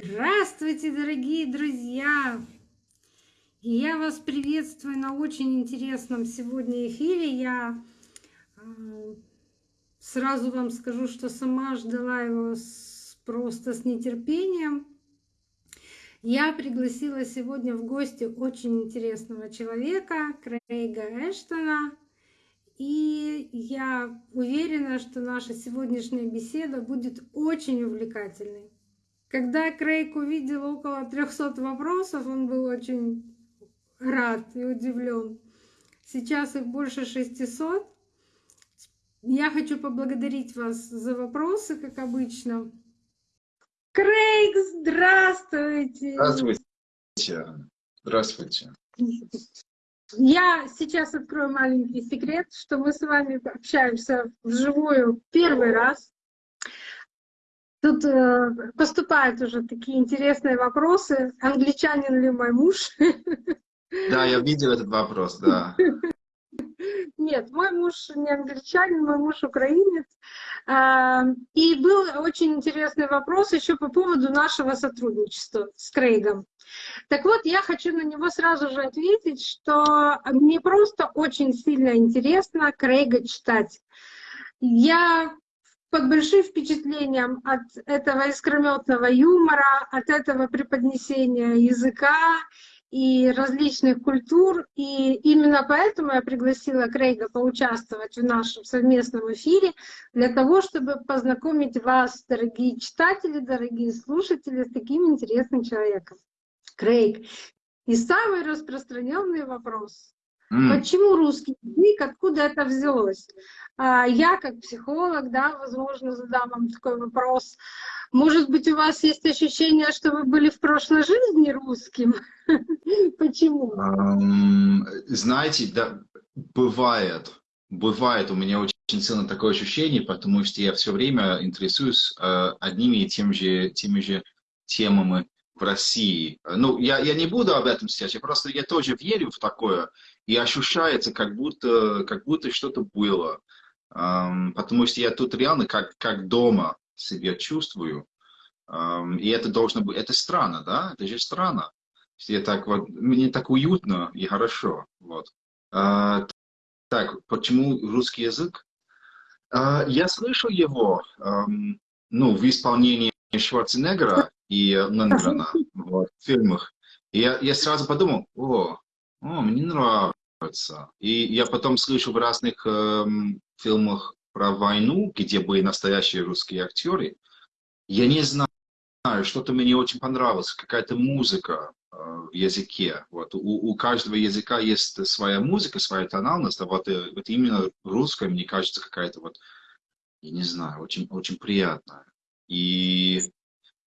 Здравствуйте, дорогие друзья! Я вас приветствую на очень интересном сегодня эфире. Я э, сразу вам скажу, что сама ждала его просто с нетерпением. Я пригласила сегодня в гости очень интересного человека, Крейга Эштона. И я уверена, что наша сегодняшняя беседа будет очень увлекательной. Когда Крейг увидел около 300 вопросов, он был очень рад и удивлен. Сейчас их больше 600. Я хочу поблагодарить вас за вопросы, как обычно. Крейг, здравствуйте! Здравствуйте. Здравствуйте. Я сейчас открою маленький секрет, что мы с вами общаемся вживую первый раз. Тут э, поступают уже такие интересные вопросы. Англичанин ли мой муж? Да, я видел этот вопрос, да. Нет, мой муж не англичанин, мой муж украинец. А, и был очень интересный вопрос еще по поводу нашего сотрудничества с Крейгом. Так вот, я хочу на него сразу же ответить, что мне просто очень сильно интересно Крейга читать. Я под большим впечатлением от этого искрометного юмора, от этого преподнесения языка и различных культур. И именно поэтому я пригласила Крейга поучаствовать в нашем совместном эфире, для того, чтобы познакомить вас, дорогие читатели, дорогие слушатели, с таким интересным человеком. Крейг. И самый распространенный вопрос. Mm. Почему русский язык, откуда это взялось? А, я как психолог, да, возможно, задам вам такой вопрос. Может быть, у вас есть ощущение, что вы были в прошлой жизни русским? Почему? Знаете, да, бывает. Бывает у меня очень сильно такое ощущение, потому что я все время интересуюсь э, одними и тем же, теми же темами в России. Ну, я, я не буду об этом сейчас, я просто я тоже верю в такое, и ощущается, как будто, как будто что-то было. Um, потому что я тут реально как, как дома себя чувствую. Um, и это должно быть, это странно, да? Это же странно. Я так вот, мне так уютно и хорошо. Вот. Uh, так, почему русский язык? Uh, я слышал его, um, ну, в исполнении Шварценеггера и Лэнгрена вот, в фильмах. И я, я сразу подумал, о, о, мне нравится. И я потом слышу в разных э, фильмах про войну, где были настоящие русские актеры. Я не знаю, что-то мне очень понравилось, какая-то музыка э, в языке. Вот. У, у каждого языка есть своя музыка, своя тональность, а вот, э, вот именно русская, мне кажется, какая-то вот, я не знаю, очень, очень приятная. И,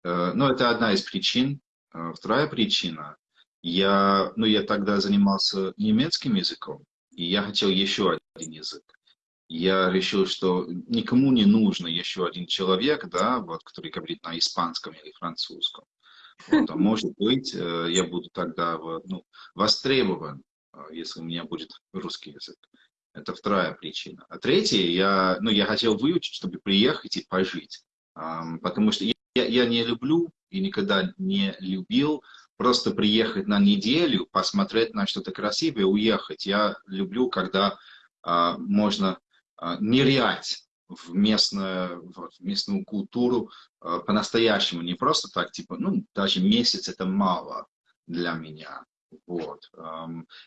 э, ну, это одна из причин. Э, вторая причина, я, ну, я тогда занимался немецким языком, и я хотел еще один язык. Я решил, что никому не нужно еще один человек, да, вот, который говорит на испанском или французском. Вот, а может быть, э, я буду тогда ну, востребован, если у меня будет русский язык. Это вторая причина. А третья, я, ну, я хотел выучить, чтобы приехать и пожить. Потому что я, я не люблю и никогда не любил просто приехать на неделю, посмотреть на что-то красивое, уехать. Я люблю, когда а, можно а, нырять в, местную, в местную культуру а, по-настоящему, не просто так, типа, ну, даже месяц это мало для меня. Вот.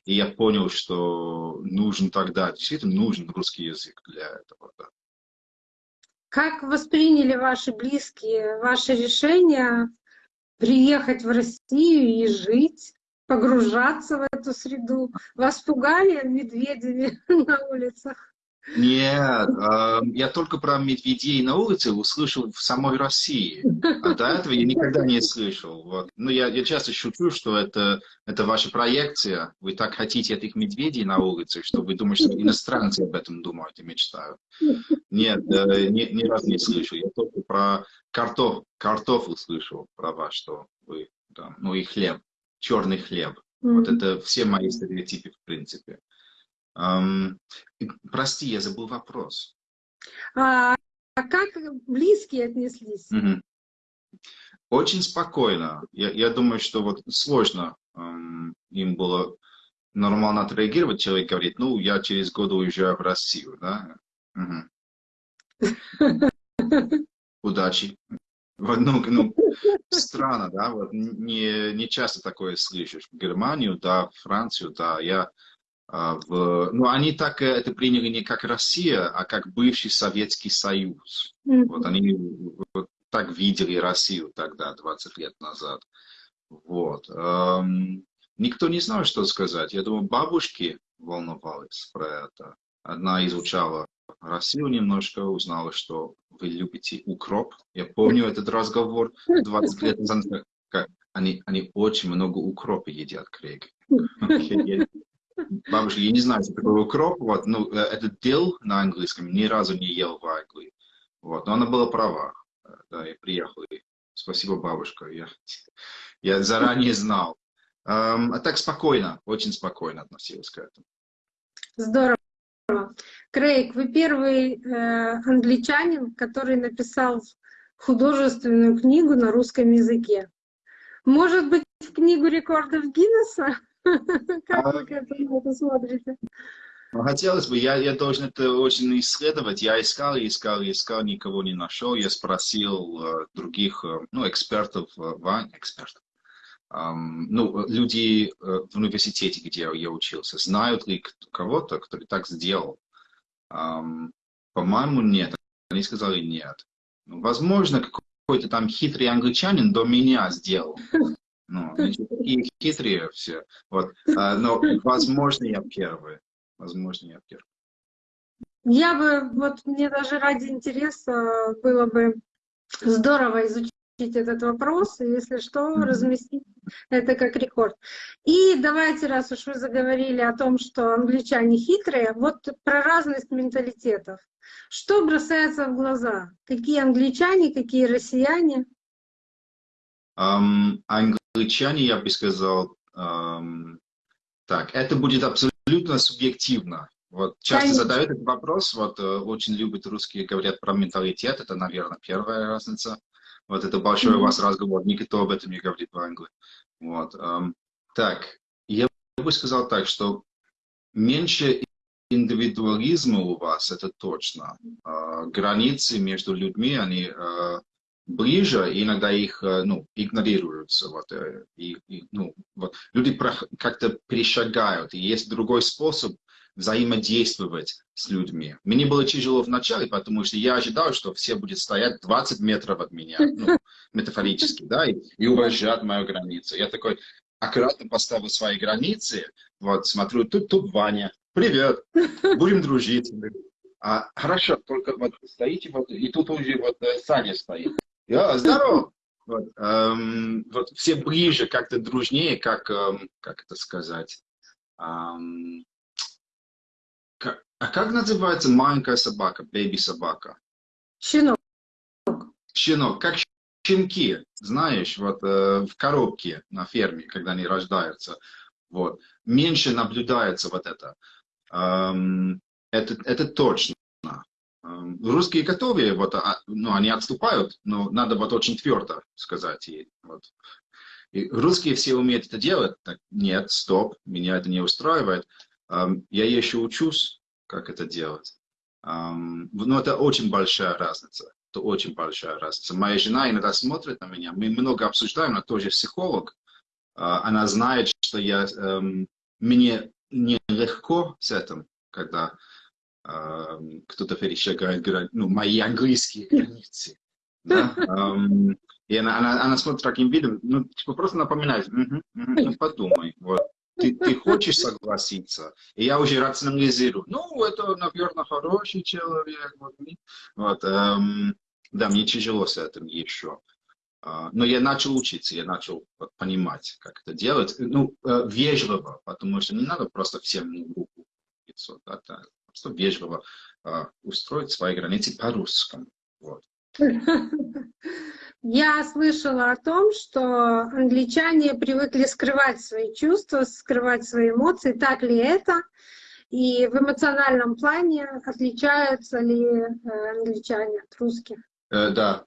И я понял, что нужен тогда, действительно нужен русский язык для этого. Да. Как восприняли ваши близкие ваше решение приехать в Россию и жить, погружаться в эту среду. Вас пугали медведями на улицах? Нет, э, я только про медведей на улице услышал в самой России. А до этого я никогда не слышал. Вот. Ну, я, я часто шучу, что это, это ваша проекция. Вы так хотите этих медведей на улице, что вы думаете, что иностранцы об этом думают и мечтают. Нет, э, ни, ни разу не слышал. Я только про картоф, картофель слышал, про вас, что вы, да, ну и хлеб, черный хлеб. Mm -hmm. Вот это все мои стереотипы в принципе. Um, прости, я забыл вопрос. А, а как близкие отнеслись? Угу. очень спокойно. Я, я думаю, что вот сложно эм, им было нормально отреагировать. Человек говорит, ну, я через год уезжаю в Россию, да? Угу. Удачи. Вот, ну, ну, странно, да, вот не, не часто такое слышишь. В Германию, да, в Францию, да, я в... Ну, они так э, это приняли не как Россия, а как бывший Советский Союз. Mm -hmm. Вот они вот, так видели Россию тогда, 20 лет назад. Вот. Эм, никто не знал, что сказать. Я думаю, бабушки волновались про это. Одна изучала Россию немножко, узнала, что вы любите укроп. Я помню этот разговор 20 лет назад. Они, они очень много укропа едят, Крейг. Бабушка, я не знаю, что такое укроп. Вот, ну, э, это дил на английском, ни разу не ел в Англии. Вот, но она была права. Да, я приехал. И спасибо, бабушка. Я, я заранее знал. Um, а так спокойно, очень спокойно относилась к этому. Здорово. Крейг, вы первый э, англичанин, который написал художественную книгу на русском языке. Может быть, в книгу рекордов Гиннесса? Как вы к этому смотрите? Ну, хотелось бы, я, я должен это очень исследовать. Я искал, искал, искал, никого не нашел. Я спросил uh, других, uh, ну, экспертов, uh, экспертов, um, ну, люди uh, в университете, где я учился, знают ли кого-то, кто так сделал. Um, По-моему, нет. Они сказали нет. Ну, возможно, какой-то там хитрый англичанин до меня сделал. Ну, такие хитрые все. Вот. А, но, возможно, я первый. Возможно, я первый. Я бы, вот мне даже ради интереса было бы здорово изучить этот вопрос, и если что, разместить это как рекорд. И давайте, раз уж вы заговорили о том, что англичане хитрые, вот про разность менталитетов. Что бросается в глаза? Какие англичане, какие россияне? Um, англичане, я бы сказал, um, так, это будет абсолютно субъективно. Вот часто Конечно. задают этот вопрос, вот э, очень любят русские, говорят про менталитет, это, наверное, первая разница. Вот это большой mm -hmm. у вас разговор, никто об этом не говорит в Англии. Вот. Um, так, я бы сказал так, что меньше индивидуализма у вас, это точно. Uh, границы между людьми, они uh, ближе, иногда их ну, игнорируются. Вот, и, и, ну, вот. Люди как-то перешагают, и есть другой способ взаимодействовать с людьми. Мне было тяжело вначале, потому что я ожидал, что все будут стоять 20 метров от меня, ну, метафорически, да, и, и уважать мою границу. Я такой аккуратно поставил свои границы, вот, смотрю, тут, тут Ваня, привет, будем дружить. А, хорошо, только вот стоите, вот, и тут уже вот э, Саня стоит. Я, здорово! Вот, эм, вот все ближе, как-то дружнее, как, эм, как это сказать, эм, а как называется маленькая собака, бэби-собака? Щенок. Щенок, как щенки, знаешь, вот э, в коробке на ферме, когда они рождаются. Вот. Меньше наблюдается вот это. Эм, это, это точно. Эм, русские готовые, вот, а, ну, они отступают, но надо вот очень твердо сказать. И, вот. и русские все умеют это делать. Так, нет, стоп, меня это не устраивает. Эм, я еще учусь, как это делать. Но это очень большая разница. Это очень большая разница. Моя жена иногда смотрит на меня. Мы много обсуждаем, она тоже психолог. Uh, она знает, что я, um, мне нелегко с этим, когда кто-то перешагает ну, мои английские границы. Да? И она, она, она смотрит таким видом, ну, типа просто напоминает, угу, угу, ну, подумай. Вот. Ты, ты хочешь согласиться? И я уже рационализирую. Ну, это, наверное, хороший человек. Вот, вот эм, да, мне тяжело с этим еще. Uh, но я начал учиться, я начал понимать, как это делать. Ну, uh, вежливо, потому что не надо просто всем руку лицо, да, да, просто вежливо uh, устроить свои границы по-русскому. Вот. Я слышала о том, что англичане привыкли скрывать свои чувства, скрывать свои эмоции. Так ли это? И в эмоциональном плане отличаются ли э, англичане от русских? Э, да,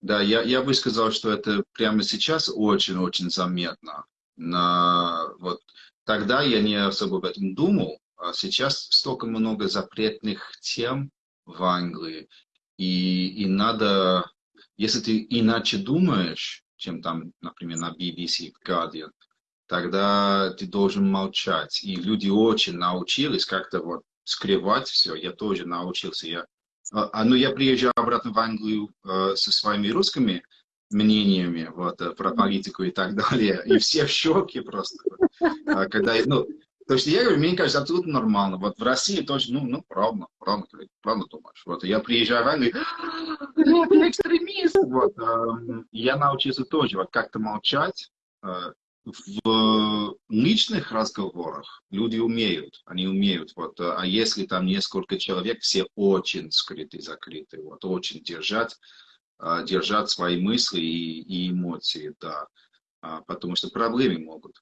Да, я, я бы сказал, что это прямо сейчас очень-очень заметно. На, вот, тогда я не особо об этом думал, а сейчас столько много запретных тем в Англии, и, и надо, если ты иначе думаешь, чем там, например, на BBC, Guardian, тогда ты должен молчать. И люди очень научились как-то вот скрывать все. Я тоже научился. Я, а, а, ну, я приезжаю обратно в Англию э, со своими русскими мнениями вот, э, про политику и так далее. И все в шоке просто. А, когда, ну, то есть я говорю, мне кажется, абсолютно нормально. Вот в России тоже, ну, ну, правда, правда, правда думаешь. Вот я приезжаю в Англию, это экстремист. Вот, э, я научился тоже вот как-то молчать. Э, в личных разговорах люди умеют, они умеют. Вот, а если там несколько человек, все очень скрыты, закрыты, вот, очень держать, э, держать свои мысли и, и эмоции, да. А, потому что проблемы могут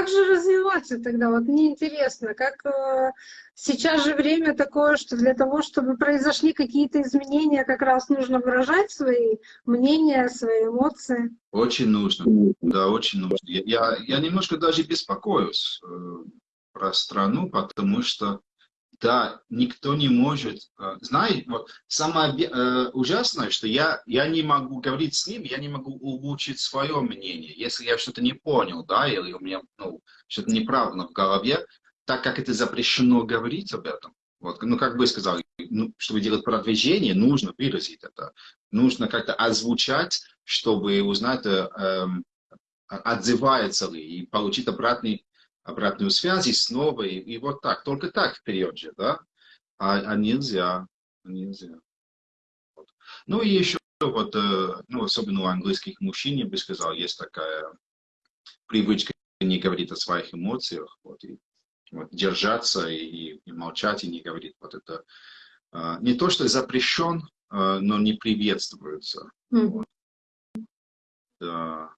как же развиваться тогда? Вот мне интересно, как э, сейчас же время такое, что для того, чтобы произошли какие-то изменения, как раз нужно выражать свои мнения, свои эмоции. Очень нужно, да, очень нужно. Я, я немножко даже беспокоюсь э, про страну, потому что да, никто не может. Э, знаете, вот самое э, ужасное, что я, я не могу говорить с ним, я не могу улучшить свое мнение. Если я что-то не понял, да, или у меня ну, что-то неправильно в голове, так как это запрещено говорить об этом. Вот, ну, как бы сказал, ну, чтобы делать продвижение, нужно выразить это. Нужно как-то озвучать, чтобы узнать, э, э, отзывается ли, и получить обратный обратную связь и снова, и, и вот так, только так вперед же, да? А, а нельзя, нельзя. Вот. Ну и еще вот, э, ну, особенно у английских мужчин, я бы сказал, есть такая привычка не говорить о своих эмоциях, вот, и вот, держаться и, и молчать, и не говорить. Вот это э, не то, что запрещен, э, но не приветствуется. Mm. Вот. Да.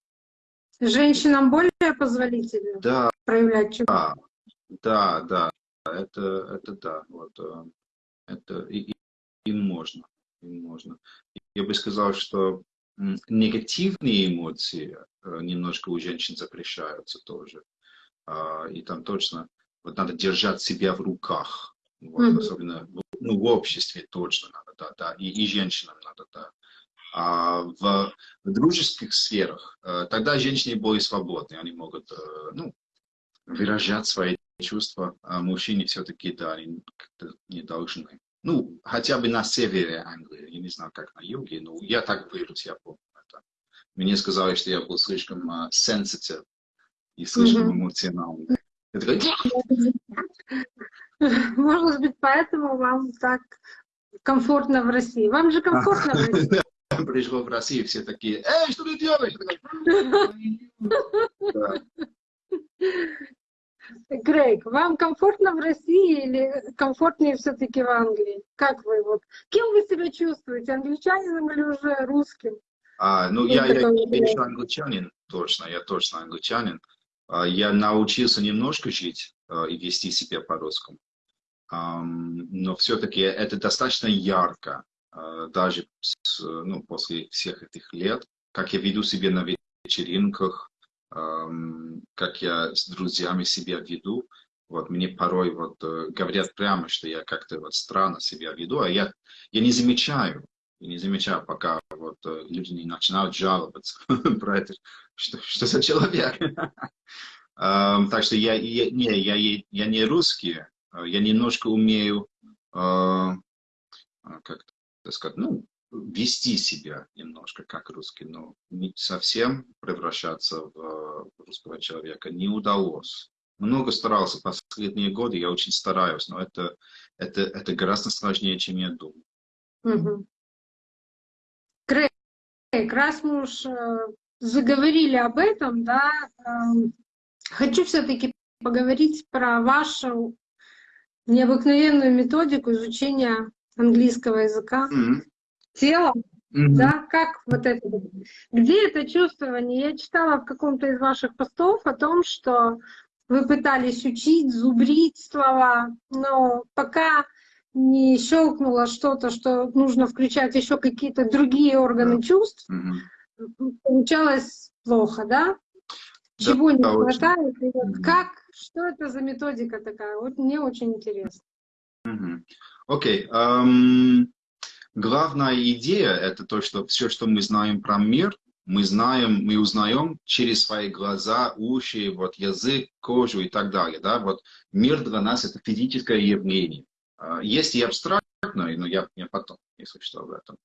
Женщинам более позволительно да, проявлять чувства? Да, да, это, это да, вот, э, это и, им можно, им можно. Я бы сказал, что негативные эмоции э, немножко у женщин запрещаются тоже. А, и там точно вот надо держать себя в руках. Вот, mm -hmm. Особенно ну, в обществе точно надо, да, да. И, и женщинам надо, да. А в, дружеских сферах э, тогда женщины более свободны, они могут ну, выражать свои чувства, а мужчине все-таки, да, они не должны. Ну, хотя бы на севере Англии, я не знаю, как на юге, но я так вырос, я помню это. Мне сказали, что я был слишком uh, sensitive и слишком mm -hmm. эмоциональный. Я такой... Может быть, поэтому вам так комфортно в России. Вам же комфортно в России. Пришло в Россию, все такие, эй, что ты делаешь? Грейг, вам комфортно в России или комфортнее все-таки в Англии? Как вы вот? Кем вы себя чувствуете? Англичанином или уже русским? А, ну, я, я, я еще англичанин, точно, я точно англичанин. А, я научился немножко жить а, и вести себя по-русскому. Но все-таки это достаточно ярко, даже с, ну, после всех этих лет, как я веду себя на вечеринках, как я с друзьями себя веду. Вот мне порой вот э, говорят прямо, что я как-то вот странно себя веду, а я, я не замечаю, я не замечаю, пока вот э, люди не начинают жаловаться про это, что, что за человек. Так что я, я, не, я, я не русский, я немножко умею, а, как сказать, ну, вести себя немножко как русский, но не совсем превращаться в русского человека не удалось. Много старался последние годы, я очень стараюсь, но это, это, это гораздо сложнее, чем я думал. Угу. Крейг, раз мы уж э, заговорили об этом, да, эм, хочу все-таки поговорить про вашу необыкновенную методику изучения английского языка. Mm -hmm телом, mm-hmm. да, как вот это, где это чувствование? Я читала в каком-то из ваших постов о том, что вы пытались учить, зубрить слова, но пока не щелкнуло что-то, что нужно включать еще какие-то другие органы Да. чувств, получалось плохо, да? Чего не да, очень. хватает? И вот Мгм. как, что это за методика такая? Вот мне очень интересно. Мгм. Окей. эм, главная идея – это то, что все, что мы знаем про мир, мы знаем, мы узнаем через свои глаза, уши, вот язык, кожу и так далее. Да? Вот мир для нас – это физическое явление. А, Есть и абстрактное, но я, я потом, если что, об этом.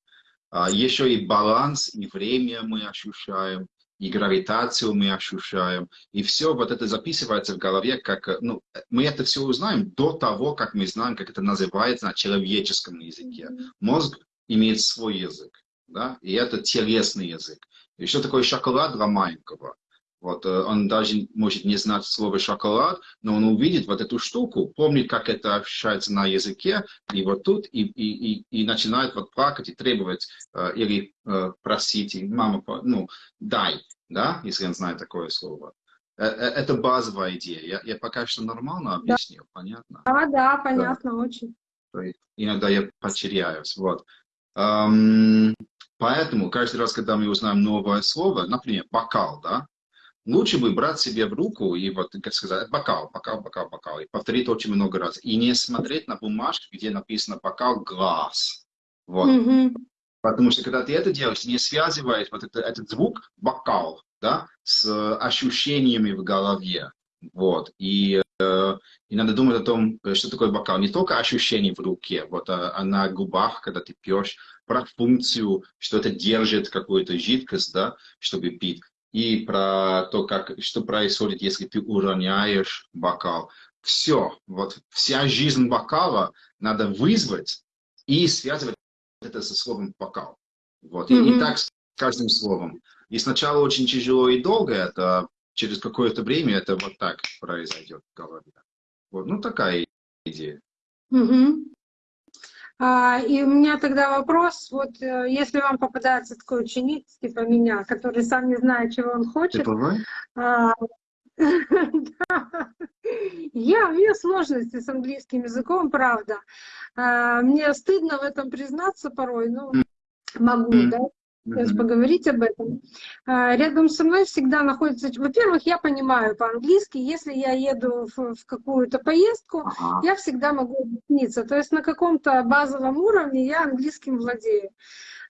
А, Еще и баланс, и время мы ощущаем, и гравитацию мы ощущаем. И все вот это записывается в голове, как, э, ну, мы это все узнаем до того, как мы знаем, как это называется на человеческом языке. Мозг имеет свой язык, да, и это телесный язык. И что такое шоколад для маленького? Вот, э, он даже может не знать слово шоколад, но он увидит вот эту штуку, помнит, как это ощущается на языке, и вот тут, и, и, и, и начинает вот плакать и требовать, э, или э, просить, и мама, ну, дай, да, если он знает такое слово. Э, э, Это базовая идея. Я, я пока что нормально объяснил, понятно? А, да, понятно, очень. То есть иногда я потеряюсь. Вот. Эм, поэтому каждый раз, когда мы узнаем новое слово, например, бокал, да, лучше бы брать себе в руку и вот, как сказать, бокал, бокал, бокал, бокал, и повторить очень много раз. И не смотреть на бумажку, где написано бокал, глаз. Вот. Мгм. Потому что когда ты это делаешь, не связываешь вот это- этот звук бокал, да, с э, ощущениями в голове. Вот. И, э, и надо думать о том, э, что такое бокал. Не только ощущение в руке, вот, а, а на губах, когда ты пьешь, про функцию, что это держит какую-то жидкость, да, чтобы пить. И про то, как, что происходит, если ты уроняешь бокал. Все, вот вся жизнь бокала надо вызвать и связывать это со словом бокал. Вот. И, и Мгм. так с каждым словом. И сначала очень тяжело и долго это, через какое-то время это вот так произойдет в голове. Вот. Ну, такая идея. Мгм. А, и у меня тогда вопрос, вот э, если вам попадается такой ученик, типа меня, который сам не знает, чего он хочет, бывает? а, я, у меня сложности с английским языком, правда. А, Мне стыдно в этом признаться порой, но могу, да, сейчас поговорить об этом. А, Рядом со мной всегда находится... Во-первых, я понимаю по-английски, если я еду в, в какую-то поездку, Ага. я всегда могу объясниться. То есть на каком-то базовом уровне я английским владею.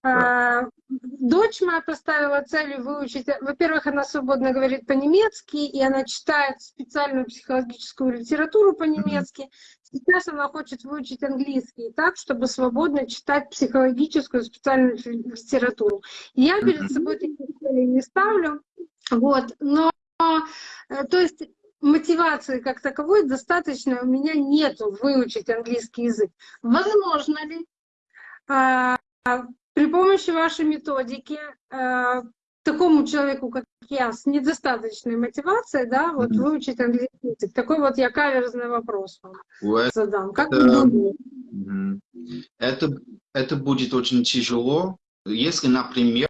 А, Дочь моя поставила целью выучить. Во-первых, она свободно говорит по-немецки, и она читает специальную психологическую литературу по-немецки. Сейчас она хочет выучить английский так, чтобы свободно читать психологическую специальную ли- литературу. Я перед собой таких целей не ставлю. Вот. Но, э, то есть, мотивации как таковой достаточно у меня нету выучить английский язык. Возможно ли а, при помощи вашей методики а, такому человеку, как я, с недостаточной мотивацией, да, вот Мгм. выучить английский язык? Такой вот я каверзный вопрос вам У задам. Как вы Это- думаете? Мгм. Это, это будет очень тяжело, если, например,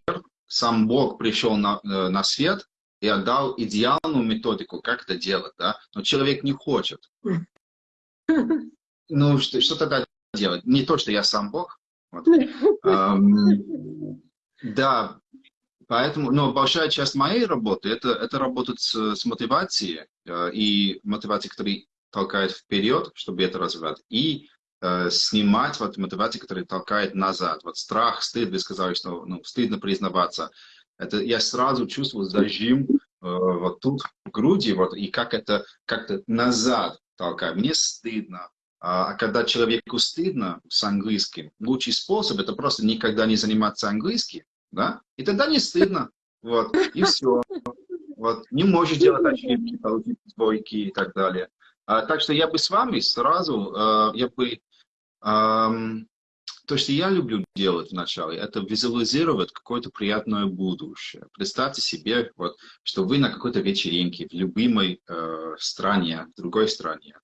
сам Бог пришел на, э, на свет и отдал идеальную методику, как это делать, да? но человек не хочет. Ну, что, что тогда делать? Не то, что я сам Бог. Вот. Да, поэтому, но большая часть моей работы это, это работать с, с мотивацией э, и мотивацией, которая толкает вперед, чтобы это развивать, и э, снимать вот мотивацию, которая толкает назад. Вот страх, стыд, вы сказали, что ну, стыдно признаваться. Это я сразу чувствую зажим э, вот тут в груди, вот, и как это как-то назад толкает. Мне стыдно. А а когда человеку стыдно с английским, лучший способ это просто никогда не заниматься английским, да, и тогда не стыдно, вот, и все. Вот, не можешь делать ошибки, получить двойки и так далее. А, так что я бы с вами сразу, э, я бы, ам, то, что я люблю делать вначале, это визуализировать какое-то приятное будущее. Представьте себе, вот, что вы на какой-то вечеринке в любимой э, стране, в другой стране,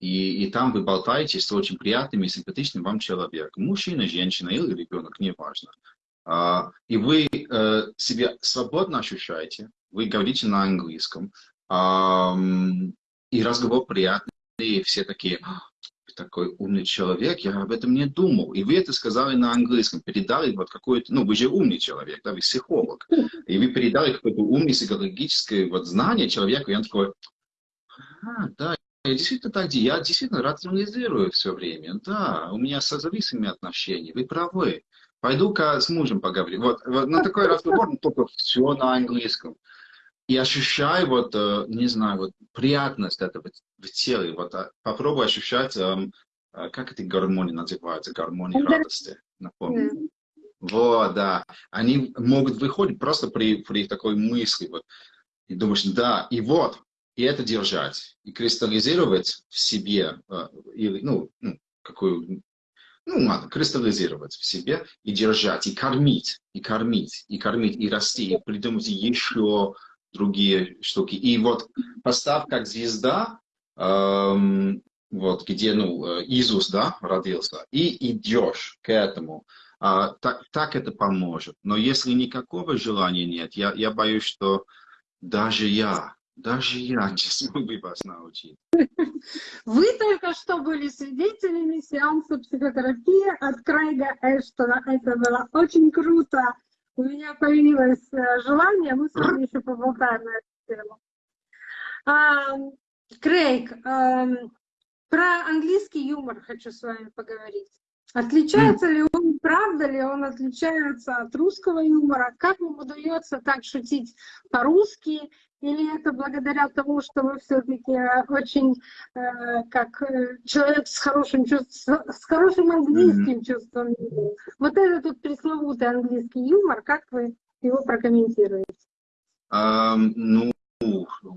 и, и там вы болтаете с очень приятным и симпатичным вам человеком, мужчина, женщина или ребенок, неважно. А, и вы э, себя свободно ощущаете, вы говорите на английском, ам, и разговор приятный, и все такие, «А, такой умный человек, я об этом не думал. И вы это сказали на английском, передали вот какой-то, ну, вы же умный человек, да, вы психолог. И вы передали какое-то умное психологическое вот знание человеку, и он такой, а, да, я действительно так, я действительно рационализирую все время. Да, у меня созависимые отношения, вы правы. Пойду-ка с мужем поговорю. Вот, вот на такой разговор, но только все на английском. И ощущаю вот, э, не знаю, вот приятность этого в теле. Вот а, попробуй ощущать, эм, э, как эти гормоны называются, гормоны радости. Напомню. Вот, да. Они могут выходить просто при, при такой мысли. Вот. И думаешь, да, и вот, и это держать, и кристаллизировать в себе, э, или, ну, ну, какую, ну, ладно, кристаллизировать в себе и держать, и кормить, и кормить, и кормить, и расти, и придумать еще другие штуки. И вот поставь как звезда, эм, вот где, ну, э, Иисус, да, родился, и идешь к этому. А, так, так это поможет. Но если никакого желания нет, я, я боюсь, что даже я даже я не смогу вас научить. Вы только что были свидетелями сеанса психотерапии от Крейга Эштона. Это было очень круто. У меня появилось э, желание, мы с вами еще поболтаем на эту тему. А, Крейг, а, про английский юмор хочу с вами поговорить. Отличается ли он, правда ли он отличается от русского юмора? Как вам удается так шутить по-русски? Или это благодаря тому, что вы все-таки очень, э, как э, человек с хорошим, чувством, с хорошим английским mm -hmm. чувством Вот этот вот пресловутый английский юмор, как вы его прокомментируете? Um, ну,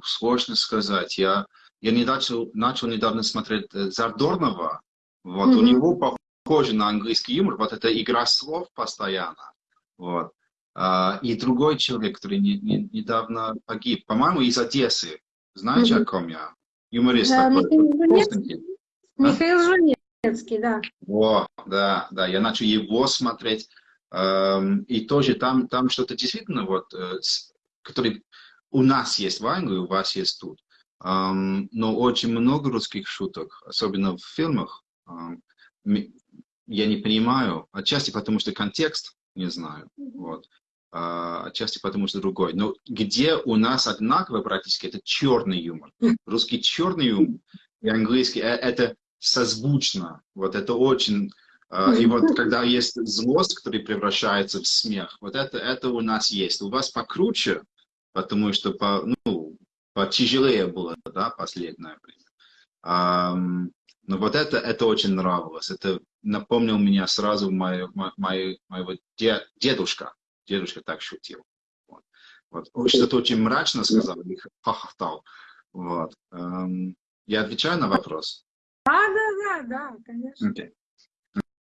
сложно сказать. Я, я не начал, начал недавно смотреть э, Зардорнова. Вот, mm -hmm. у него на английский юмор, вот эта игра слов постоянно. Вот. Uh, и другой человек, который не, не, недавно погиб, по-моему, из Одессы. Знаете, mm -hmm. о ком я? Юморист да, такой. Михаил, Михаил Жунецкий, да. О, да, да, я начал его смотреть. Um, и тоже там, там что-то действительно, вот, uh, который у нас есть в Англии, у вас есть тут. Um, но очень много русских шуток, особенно в фильмах. Um, я не понимаю, отчасти потому что контекст, не знаю, вот, а, отчасти потому что другой. Но где у нас одинаково практически, это черный юмор. Русский черный юмор и английский, э, это созвучно, вот это очень... А, и вот когда есть злость, которая превращается в смех, вот это, это у нас есть. У вас покруче, потому что по, ну, потяжелее было, да, последнее время. Но вот это, это очень нравилось. Это напомнил меня сразу мою, мою, моего дед, дедушка. Дедушка так шутил. Вот. Вот. Что-то очень мрачно сказал, и хохотал. Вот. Эм, я отвечаю на вопрос? Да, да, да, да, конечно. Okay.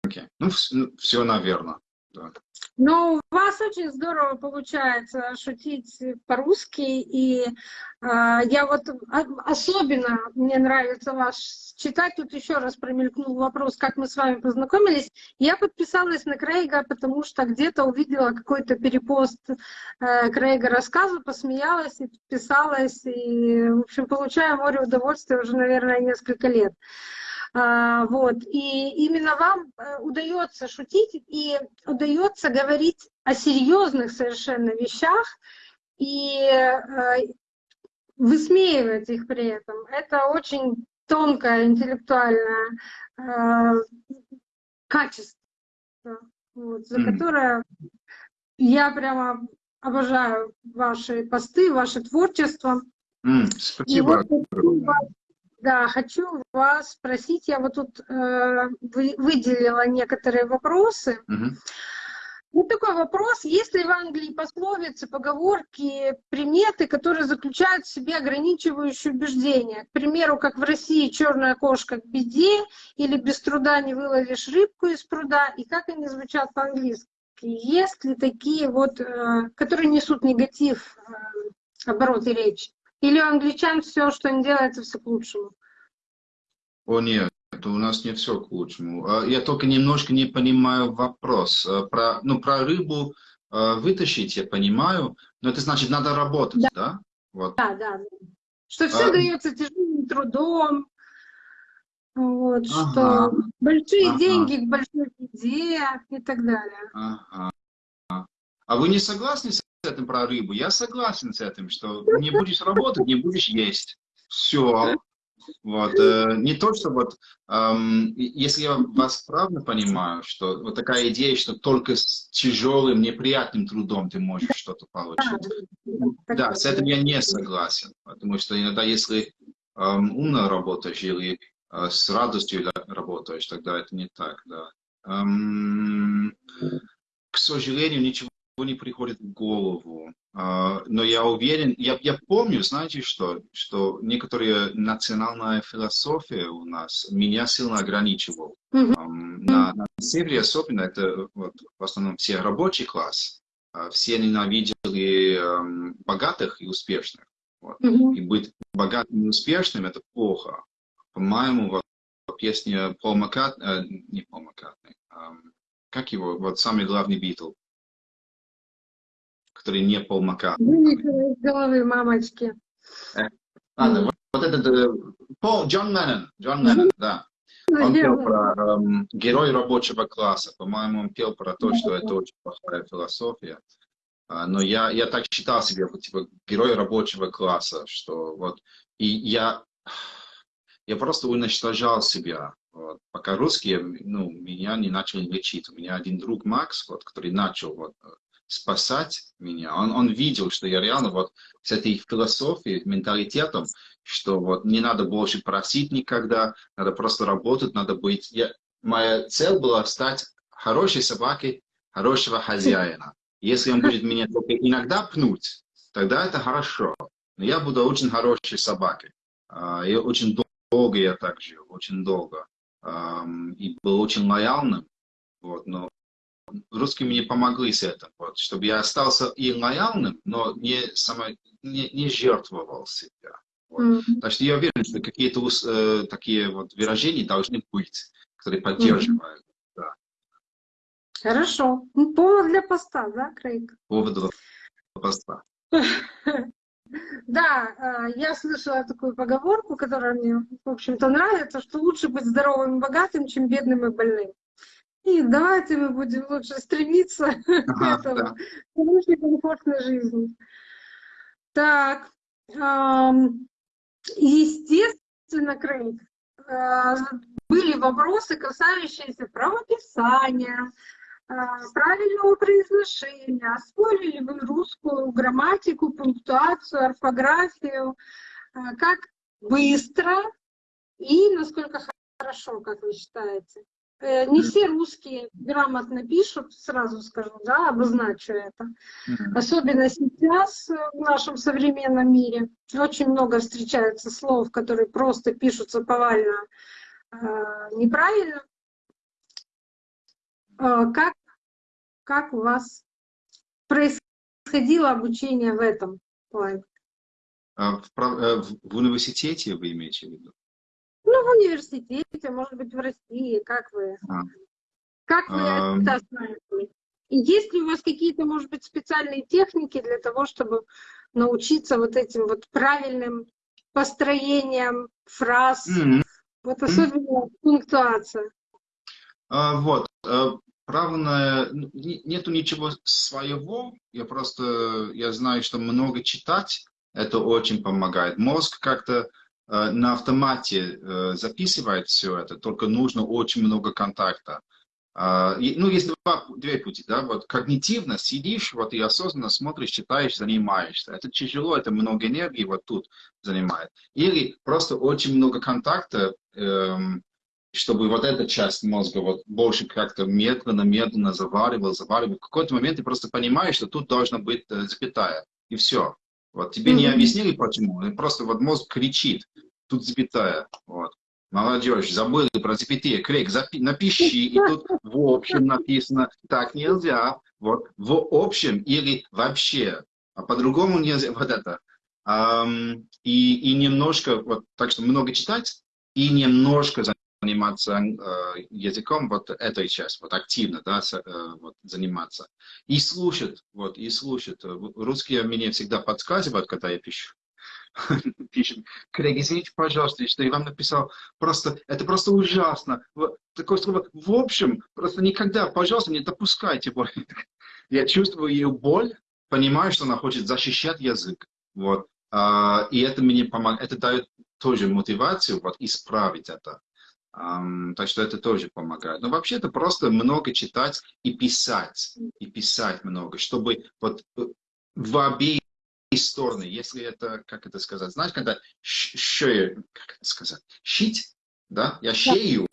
Okay. Ну, все, наверное. Да. Ну, у вас очень здорово получается шутить по-русски, и э, я вот особенно, мне нравится ваш читать, тут еще раз промелькнул вопрос, как мы с вами познакомились. Я подписалась на Крейга, потому что где-то увидела какой-то перепост э, Крейга рассказа, посмеялась и подписалась, и, в общем, получаю море удовольствия уже, наверное, несколько лет. А, вот. И именно вам э, удается шутить и удается говорить о серьезных совершенно вещах и э, высмеивать их при этом. Это очень тонкое интеллектуальное э, качество, вот, за которое я прямо обожаю ваши посты, ваше творчество. Mm, спасибо. И вот, да, хочу вас спросить, я вот тут э, выделила некоторые вопросы. Угу. Вот такой вопрос, есть ли в Англии пословицы, поговорки, приметы, которые заключают в себе ограничивающие убеждения? К примеру, как в России черная кошка к беде, или без труда не выловишь рыбку из пруда, и как они звучат по-английски? Есть ли такие вот, э, которые несут негатив э, обороты речи? Или у англичан все, что не делается, все к лучшему? О нет, у нас не все к лучшему. А, я только немножко не понимаю вопрос. А, про, ну, про рыбу а, вытащить я понимаю, но это значит, надо работать, да? Да, вот. да, да. Что все а... дается тяжелым трудом. Вот, Ага. что большие Ага. деньги к большой еде и так далее. Ага. А вы не согласны с этим про рыбу? Я согласен с этим, что не будешь работать, не будешь есть. Все. Вот. э, Не то, что вот, эм, если я вас правильно понимаю, что вот такая идея, что только с тяжелым, неприятным трудом ты можешь что-то получить. Да, с этим я не согласен, потому что иногда, если эм, умно работаешь или э, с радостью работаешь, тогда это не так, да. Эм, к сожалению, ничего не приходит в голову. А, но я уверен, я, я помню, знаете что, что некоторые национальная философия у нас меня сильно ограничивала. Мгм. Эм, на, на севере особенно, это вот, в основном все рабочий класс, а, все ненавидели богатых и успешных. Мгм. И быть богатым и успешным это плохо. По-моему, вот песня Пол Маккарт, э, не Пол Маккартни, как его, вот самый главный Битл, который не Пол Маккартни. Вылетело из головы мамочки. Ладно, вот, вот этот э, Пол, Джон Леннон, Джон Леннон, да. Он пел про эм, герой рабочего класса. По-моему, он пел про то, что это очень плохая философия. А, но я, я так считал себя, типа, герой рабочего класса, что вот, и я, я просто уничтожал себя. Вот. Пока русские, ну, меня не начали лечить. У меня один друг Макс, вот, который начал вот, спасать меня, он, он видел, что я реально вот с этой философией, менталитетом, что вот не надо больше просить никогда, надо просто работать, надо быть... Я, моя цель была стать хорошей собакой, хорошего хозяина. Если он будет меня только иногда пнуть, тогда это хорошо. Но я буду очень хорошей собакой. А, И очень долго я так жил, очень долго. И был очень лояльным. Вот, но русские мне помогли с этим, вот, чтобы я остался и лояльным, но не, само, не, не жертвовал себя. Мгм. Так что я уверен, что какие-то э, такие вот выражения должны быть, которые поддерживают Хорошо. Ну, Повод для поста, да, Крейг? повод этого поста. Да, э, я слышала такую поговорку, которая мне, в общем-то, нравится, что лучше быть здоровым и богатым, чем бедным и больным. И давайте мы будем лучше стремиться к Ага, этому, да. к лучшей комфортной жизни. Так, естественно, Крейг, э, были вопросы, касающиеся правописания, э, правильного произношения. Освоили ли вы русскую грамматику, пунктуацию, орфографию? Э, Как быстро и насколько хорошо, как вы считаете? Э, Не все русские грамотно пишут, сразу скажу, да, обозначу это. Особенно сейчас э, в нашем современном мире очень много встречается слов, которые просто пишутся повально э, неправильно. Э, Как, как у вас происходило обучение в этом плане? А в, э, в- в университете вы имеете в виду? Ну, в университете, может быть, в России, как вы, А. как вы Ам. это осваивали? И есть ли у вас какие-то, может быть, специальные техники для того, чтобы научиться вот этим вот правильным построением фраз, Мгм. вот особенно пунктуация? А, Вот, э, правильно, не- нету ничего своего, я просто, я знаю, что много читать, это очень помогает. Мозг как-то на автомате э, записывает все это, только нужно очень много контакта. А, ну, есть два, две пути, да, вот когнитивно сидишь, вот и осознанно смотришь, читаешь, занимаешься. Это тяжело, это много энергии вот тут занимает. Или просто очень много контакта, эм, чтобы вот эта часть мозга вот больше как-то медленно-медленно заваривал, заваривал. В какой-то момент ты просто понимаешь, что тут должна быть э, запятая, и все. Вот тебе не объяснили почему, просто вот мозг кричит, тут запятая, вот. Молодежь, забыли про запятые. Крейг, запи- напиши, и тут в общем написано, так нельзя, вот, в общем или вообще, а по-другому нельзя, вот это. Ам, и, и немножко, вот, так что много читать, и немножко заниматься э, языком, вот этой частью, вот активно, да, э, вот, заниматься. И слушать, вот, и слушать. Э, Русские мне всегда подсказывают, когда я пишу. пишет, Крейг, извините, пожалуйста, что я вам написал, просто, это просто ужасно. Такое слово, в общем, просто никогда, пожалуйста, не допускайте боль. Я чувствую ее боль, понимаю, что она хочет защищать язык. Вот. А, и это мне помогает, это дает тоже мотивацию вот, исправить это. Так что это тоже помогает. Но вообще это просто много читать и писать. И писать много, чтобы вот э, в обеих стороны, если это, как это сказать, знаешь, когда шею, как это сказать, щить, да, я шею,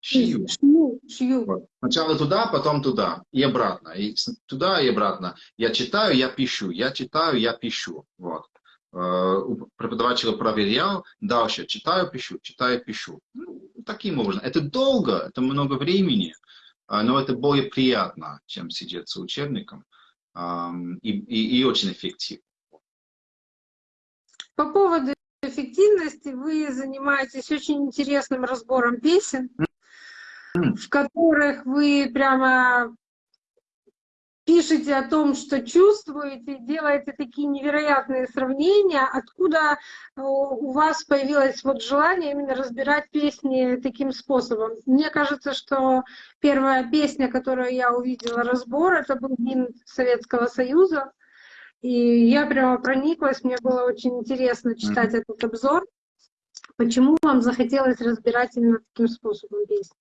шью. Шью, шью. Вот. Сначала туда, потом туда, и обратно, и туда, и обратно. Я читаю, я пишу, я читаю, я пишу, вот. Э, преподавателя проверял, дальше читаю, пишу, читаю, пишу. Таким образом. Это долго, это много времени, а, но это более приятно, чем сидеть с учебником. И, и, и очень эффективно. По поводу эффективности вы занимаетесь очень интересным разбором песен, в которых вы прямо пишете о том, что чувствуете, делаете такие невероятные сравнения, откуда э, у вас появилось вот желание именно разбирать песни таким способом. Мне кажется, что первая песня, которую я увидела разбор, это был гимн Советского Союза. И я прямо прониклась, мне было очень интересно читать mm -hmm. этот обзор. Почему вам захотелось разбирать именно таким способом песни?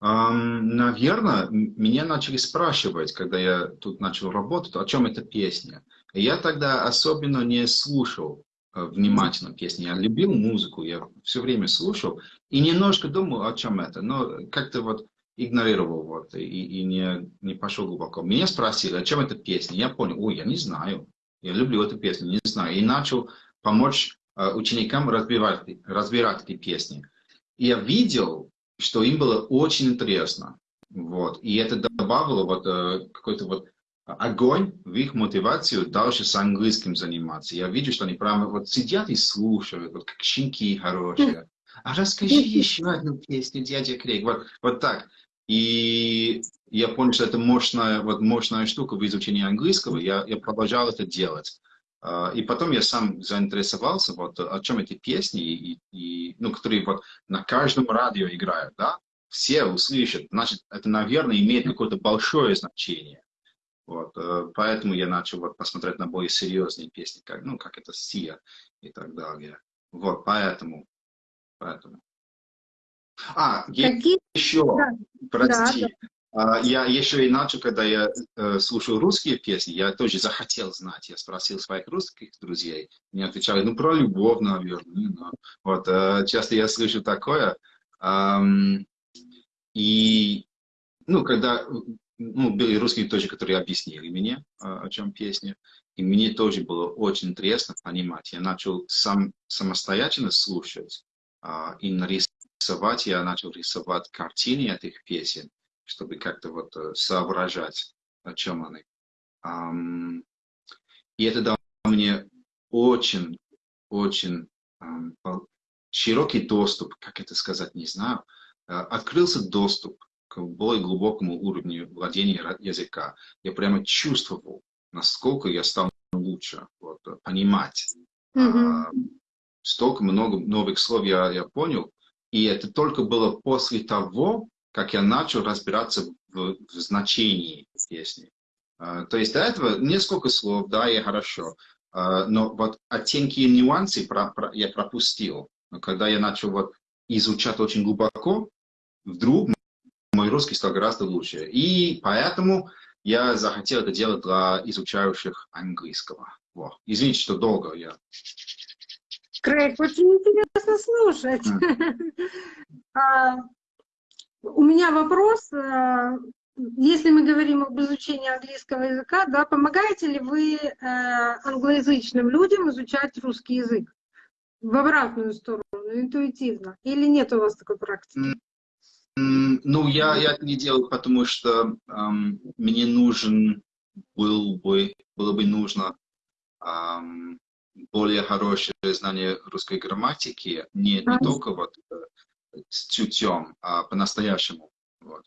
Наверное, меня начали спрашивать, когда я тут начал работать, о чем эта песня. И я тогда особенно не слушал э, внимательно песни. Я любил музыку, я все время слушал и немножко думал, о чем это, но как-то вот игнорировал вот и, и не, не пошел глубоко. Меня спросили, о чем эта песня. Я понял, ой, я не знаю. Я люблю эту песню, не знаю. И начал помочь э, ученикам разбирать, разбирать эти песни. И я видел, что им было очень интересно. Вот. И это добавило вот, э, какой-то вот огонь в их мотивацию дальше с английским заниматься. Я вижу, что они прямо вот сидят и слушают, вот как щенки хорошие. А расскажи еще одну песню, дядя Крейг. Вот, вот так. И я понял, что это мощная, вот мощная штука в изучении английского. Я, я продолжал это делать. А, и потом я сам заинтересовался, вот, о чем эти песни, и, и, ну, которые вот на каждом радио играют, да, все услышат, значит, это, наверное, имеет какое-то большое значение. Вот, э, поэтому я начал вот посмотреть на более серьезные песни, как, ну, как это Сия и так далее. Вот, поэтому, поэтому. А, Какие? еще, да. прости, да, я еще иначе, когда я э, слушаю русские песни, я тоже захотел знать. Я спросил своих русских друзей. Мне отвечали, ну, про любовь, наверное. Ну, вот, э, часто я слышу такое. И, ну, когда, ну, были русские тоже, которые объяснили мне, э, о чем песня. И мне тоже было очень интересно понимать. Я начал сам самостоятельно слушать э, и нарисовать. Я начал рисовать картины этих песен чтобы как-то вот э, соображать, о чем они. И это дало мне очень, очень широкий доступ, как это сказать, не знаю, э, открылся доступ к более глубокому уровню владения языка. Я прямо чувствовал, насколько я стал лучше вот, э, понимать. Mm -hmm. Столько много новых слов я, я понял. И это только было после того, как я начал разбираться в, в значении песни. Uh, то есть до этого несколько слов, да, и хорошо, uh, но вот оттенки и нюансы про, про, я пропустил. Но когда я начал вот изучать очень глубоко, вдруг мой русский стал гораздо лучше. И поэтому я захотел это делать для изучающих английского. Вот. Извините, что долго я... Крейг, очень интересно слушать. Mm. У меня вопрос, э, если мы говорим об изучении английского языка, да, помогаете ли вы э, англоязычным людям изучать русский язык? В обратную сторону, интуитивно. Или нет у вас такой практики? Ну, я, я это не делаю, потому что эм, мне нужен был бы, было бы нужно эм, более хорошее знание русской грамматики, не, не только вот э, с чутьем, а по-настоящему. Вот.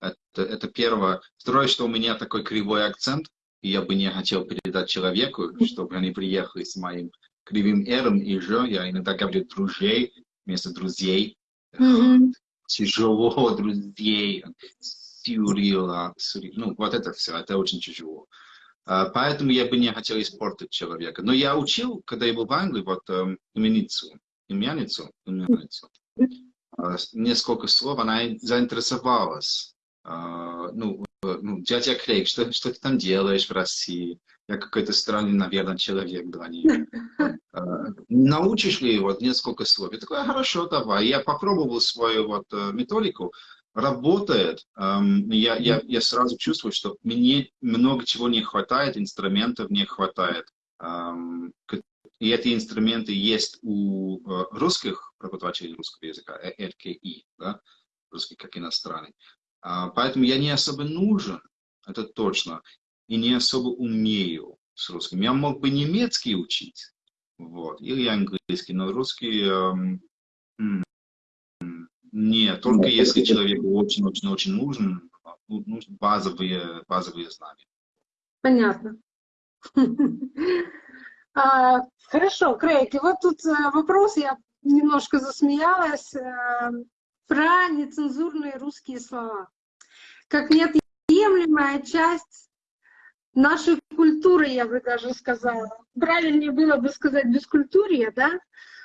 Это, это первое. Второе, что у меня такой кривой акцент, и я бы не хотел передать человеку, чтобы они приехали с моим кривым «р» и «ж». Я иногда говорю «друзей» вместо «друзей». Мгм. Тяжело, друзей. Сюрила, сюри- Ну, вот это все, это очень тяжело. А, Поэтому я бы не хотел испортить человека. Но я учил, когда я был в Англии, вот эм, именицу, именицу, именицу. С- Несколько слов, она заинтересовалась. А, Ну, э, ну, дядя Крейг, что, что ты там делаешь в России? Я какой-то странный, наверное, человек для нее. А, Научишь ли вот несколько слов? Я такой, «А, хорошо, давай. Я попробовал свою вот э, методику, работает. Эм, Я, я, я сразу чувствую, что мне много чего не хватает, инструментов не хватает. Эм, И эти инструменты есть у э, русских преподавателей русского языка, э, РКИ, да, русский как иностранный. А, Поэтому я не особо нужен, это точно, и не особо умею с русским. Я мог бы немецкий учить, вот, или английский, но русский эм, нет, только если человеку очень-очень-очень нужен, ну, нужны базовые, базовые знания. Понятно. А, Хорошо, Крейг, и вот тут э, вопрос, я немножко засмеялась, э, про нецензурные русские слова. Как неотъемлемая часть нашей культуры, я бы даже сказала. Правильнее было бы сказать бескультурье, да?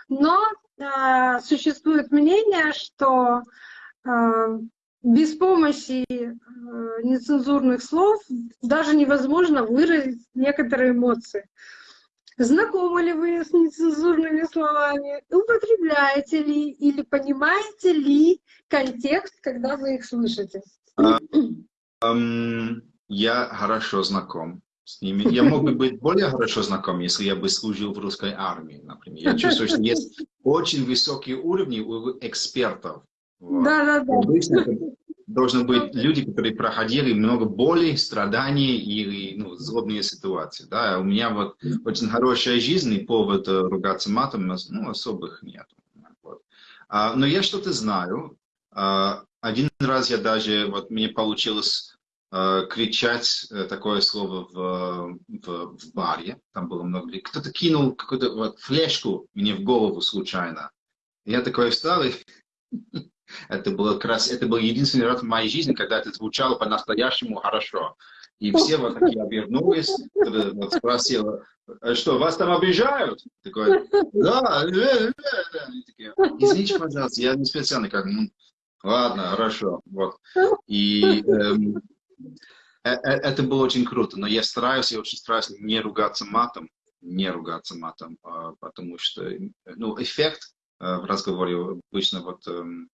Но э, существует мнение, что э, без помощи э, нецензурных слов даже невозможно выразить некоторые эмоции. Знакомы ли вы с нецензурными словами? Употребляете ли или понимаете ли контекст, когда вы их слышите? Эм, я хорошо знаком с ними. Я мог бы быть более хорошо знаком, если я бы служил в русской армии, например. Я чувствую, что есть очень высокие уровни у экспертов. Вот. Да, да, да. Обычно должны быть люди, которые проходили много боли, страданий или ну, злобные ситуации. Да? У меня вот очень хорошая жизнь, и повод э, ругаться матом ну, особых нет. Вот. А, но я что-то знаю. А, один раз я даже, вот мне получилось э, кричать э, такое слово в, в, в баре, там было много людей. Кто-то кинул какую-то вот, флешку мне в голову случайно. Я такой встал и это было как раз, это был единственный раз в моей жизни, когда это звучало по-настоящему хорошо. И все вот такие обернулись, кто-то вот спросил, «А что, вас там обижают? Такой, да, э, э, э». Они такие, извините, пожалуйста, я не специально, как, «Ну, ладно, хорошо, вот. И эм, э- э- это было очень круто, но я стараюсь, я очень стараюсь не ругаться матом, не ругаться матом, а, потому что, ну, эффект э, в разговоре обычно вот эм,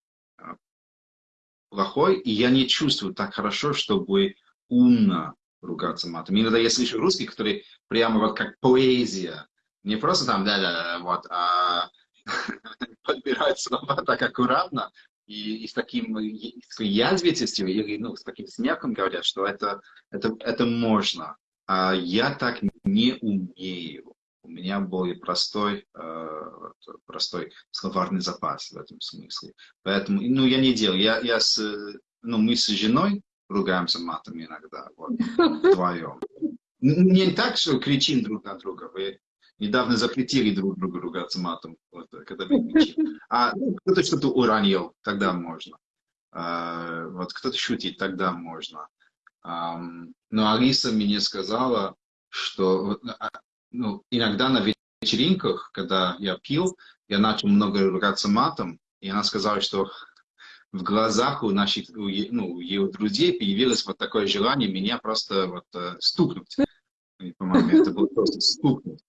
плохой, и я не чувствую так хорошо, чтобы умно ругаться матом. Иногда я слышу русский, который прямо вот как поэзия, не просто там да-да-да, вот, а подбирают слова так аккуратно и, и с таким и с такой язвительностью или ну, с таким смехом говорят, что это, это, это можно. А я так не умею. У меня более простой, э, простой словарный запас в этом смысле. Поэтому, ну, я не делаю. Я, я с, ну, мы с женой ругаемся матом иногда, вот, вдвоем. Не так, что кричим друг на друга. Вы недавно запретили друг другу ругаться матом, вот, когда мы кричим. А ну, кто-то что-то уронил, тогда можно. А, вот кто-то шутит, тогда можно. Ам, но Алиса мне сказала, что а, ну, иногда на вечеринках, когда я пил, я начал много ругаться матом, и она сказала, что в глазах у наших, у, ну, у ее друзей появилось вот такое желание меня просто вот э, стукнуть. И, по-моему, это было просто стукнуть.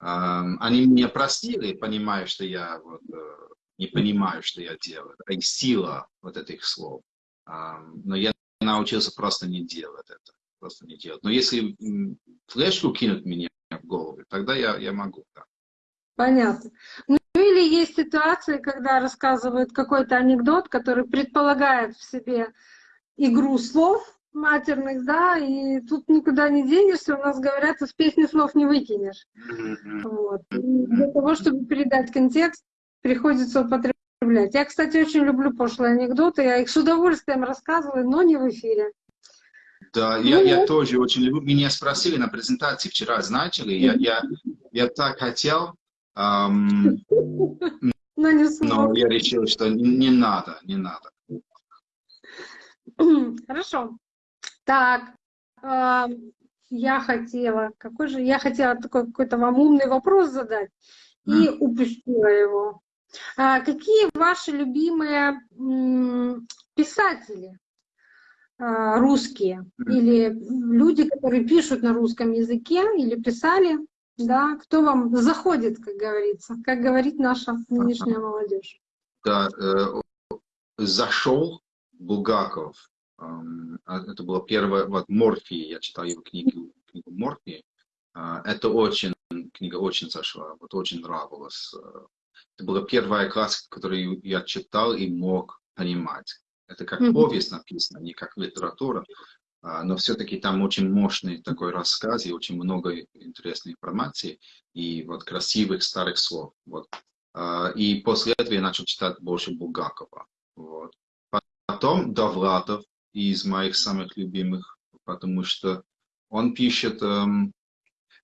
Ам, Они меня простили, понимая, что я вот, э, не понимаю, что я делаю. И сила вот этих слов. Ам, Но я научился просто не делать это. Просто не делать. Но если флешку кинут мне в голову, тогда я, я могу. Да. Понятно. Ну или есть ситуации, когда рассказывают какой-то анекдот, который предполагает в себе игру слов матерных, да, и тут никуда не денешься, у нас говорят, из песни слов не выкинешь. Вот. И для того, чтобы передать контекст, приходится употреблять. Я, кстати, очень люблю пошлые анекдоты, я их с удовольствием рассказываю, но не в эфире. Да, я, Ну я вот. тоже очень люблю. Меня спросили на презентации вчера, знаете ли, я, я, я так хотел Эм, Но не но я решил, что не надо, не надо. Хорошо. Так, а, я хотела, какой же, я хотела такой какой-то вам умный вопрос задать и М. упустила его. А, какие ваши любимые м, писатели русские Мгм. или люди, которые пишут на русском языке или писали, да, кто вам заходит, как говорится, как говорит наша нынешняя молодежь? Да, э, зашел Булгаков. А Это была первая, вот Морфий, я читал его книгу, книгу Морфий. А, Это очень, книга очень зашла, вот очень нравилась. Э, Это была первая классика, которую я читал и мог понимать. Это как повесть написано, не как литература, а, но все-таки там очень мощный такой рассказ и очень много интересной информации и вот красивых старых слов. Вот. А, И после этого я начал читать больше Булгакова. Вот. Потом Довлатов из моих самых любимых, потому что он пишет, эм,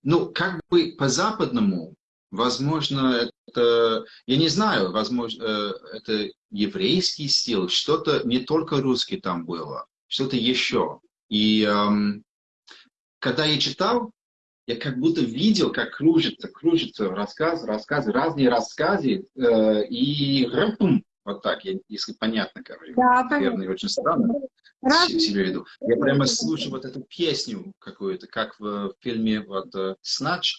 ну, как бы по-западному, возможно, я не знаю, возможно, э, это еврейский стиль, что-то не только русский там было, что-то еще. И когда я читал, я как будто видел, как кружится, кружится рассказ, рассказы, разные рассказы, э, и рапум, вот так, я- если понятно, короче. Да. Наверное, очень странно себе веду. Я прямо слушаю вот эту песню какую-то, как в фильме вот э, «Snatch»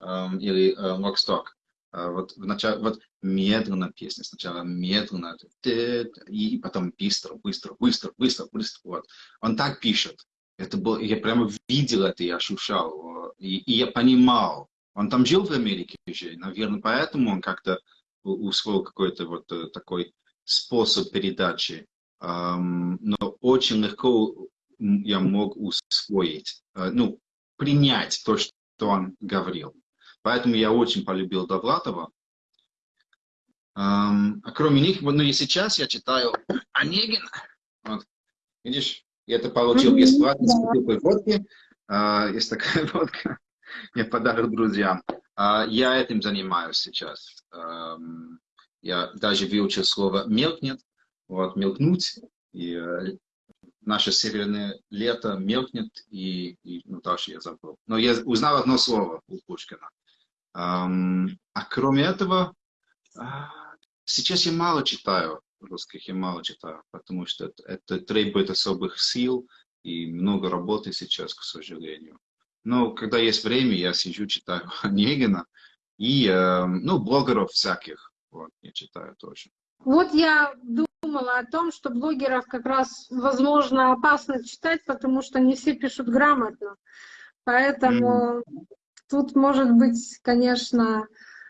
эм, или э, «Локсток». Э, Вот, вначале, вот медленно песня, сначала медленно, и потом быстро, быстро, быстро, быстро, быстро. Вот. Он так пишет. Это было, я прямо видел это и ощущал. э, И, и я понимал. Он там жил в Америке же, наверное, поэтому он как-то усвоил какой-то вот э, такой способ передачи. Но очень легко я мог усвоить, э, ну, принять то, что он говорил. Поэтому я очень полюбил Довлатова. Ам, а кроме них, ну и сейчас я читаю Онегина. Вот. Видишь, я это получил бесплатно с бутылкой водки. А, есть такая водка. Я подарок друзьям. А, я этим занимаюсь сейчас. Ам, я даже выучил слово «мелкнет», вот, «мелкнуть». И э, наше северное лето мелкнет, и, и ну, дальше я забыл. Но я узнал одно слово у Пушкина. А кроме этого, а, сейчас я мало читаю русских, я мало читаю, потому что это, это требует особых сил и много работы сейчас, к сожалению. Но когда есть время, я сижу, читаю Онегина и, эм, ну, блогеров всяких, вот, я читаю тоже. Вот я думала о том, что блогеров как раз, возможно, опасно читать, потому что не все пишут грамотно. Поэтому тут может быть, конечно,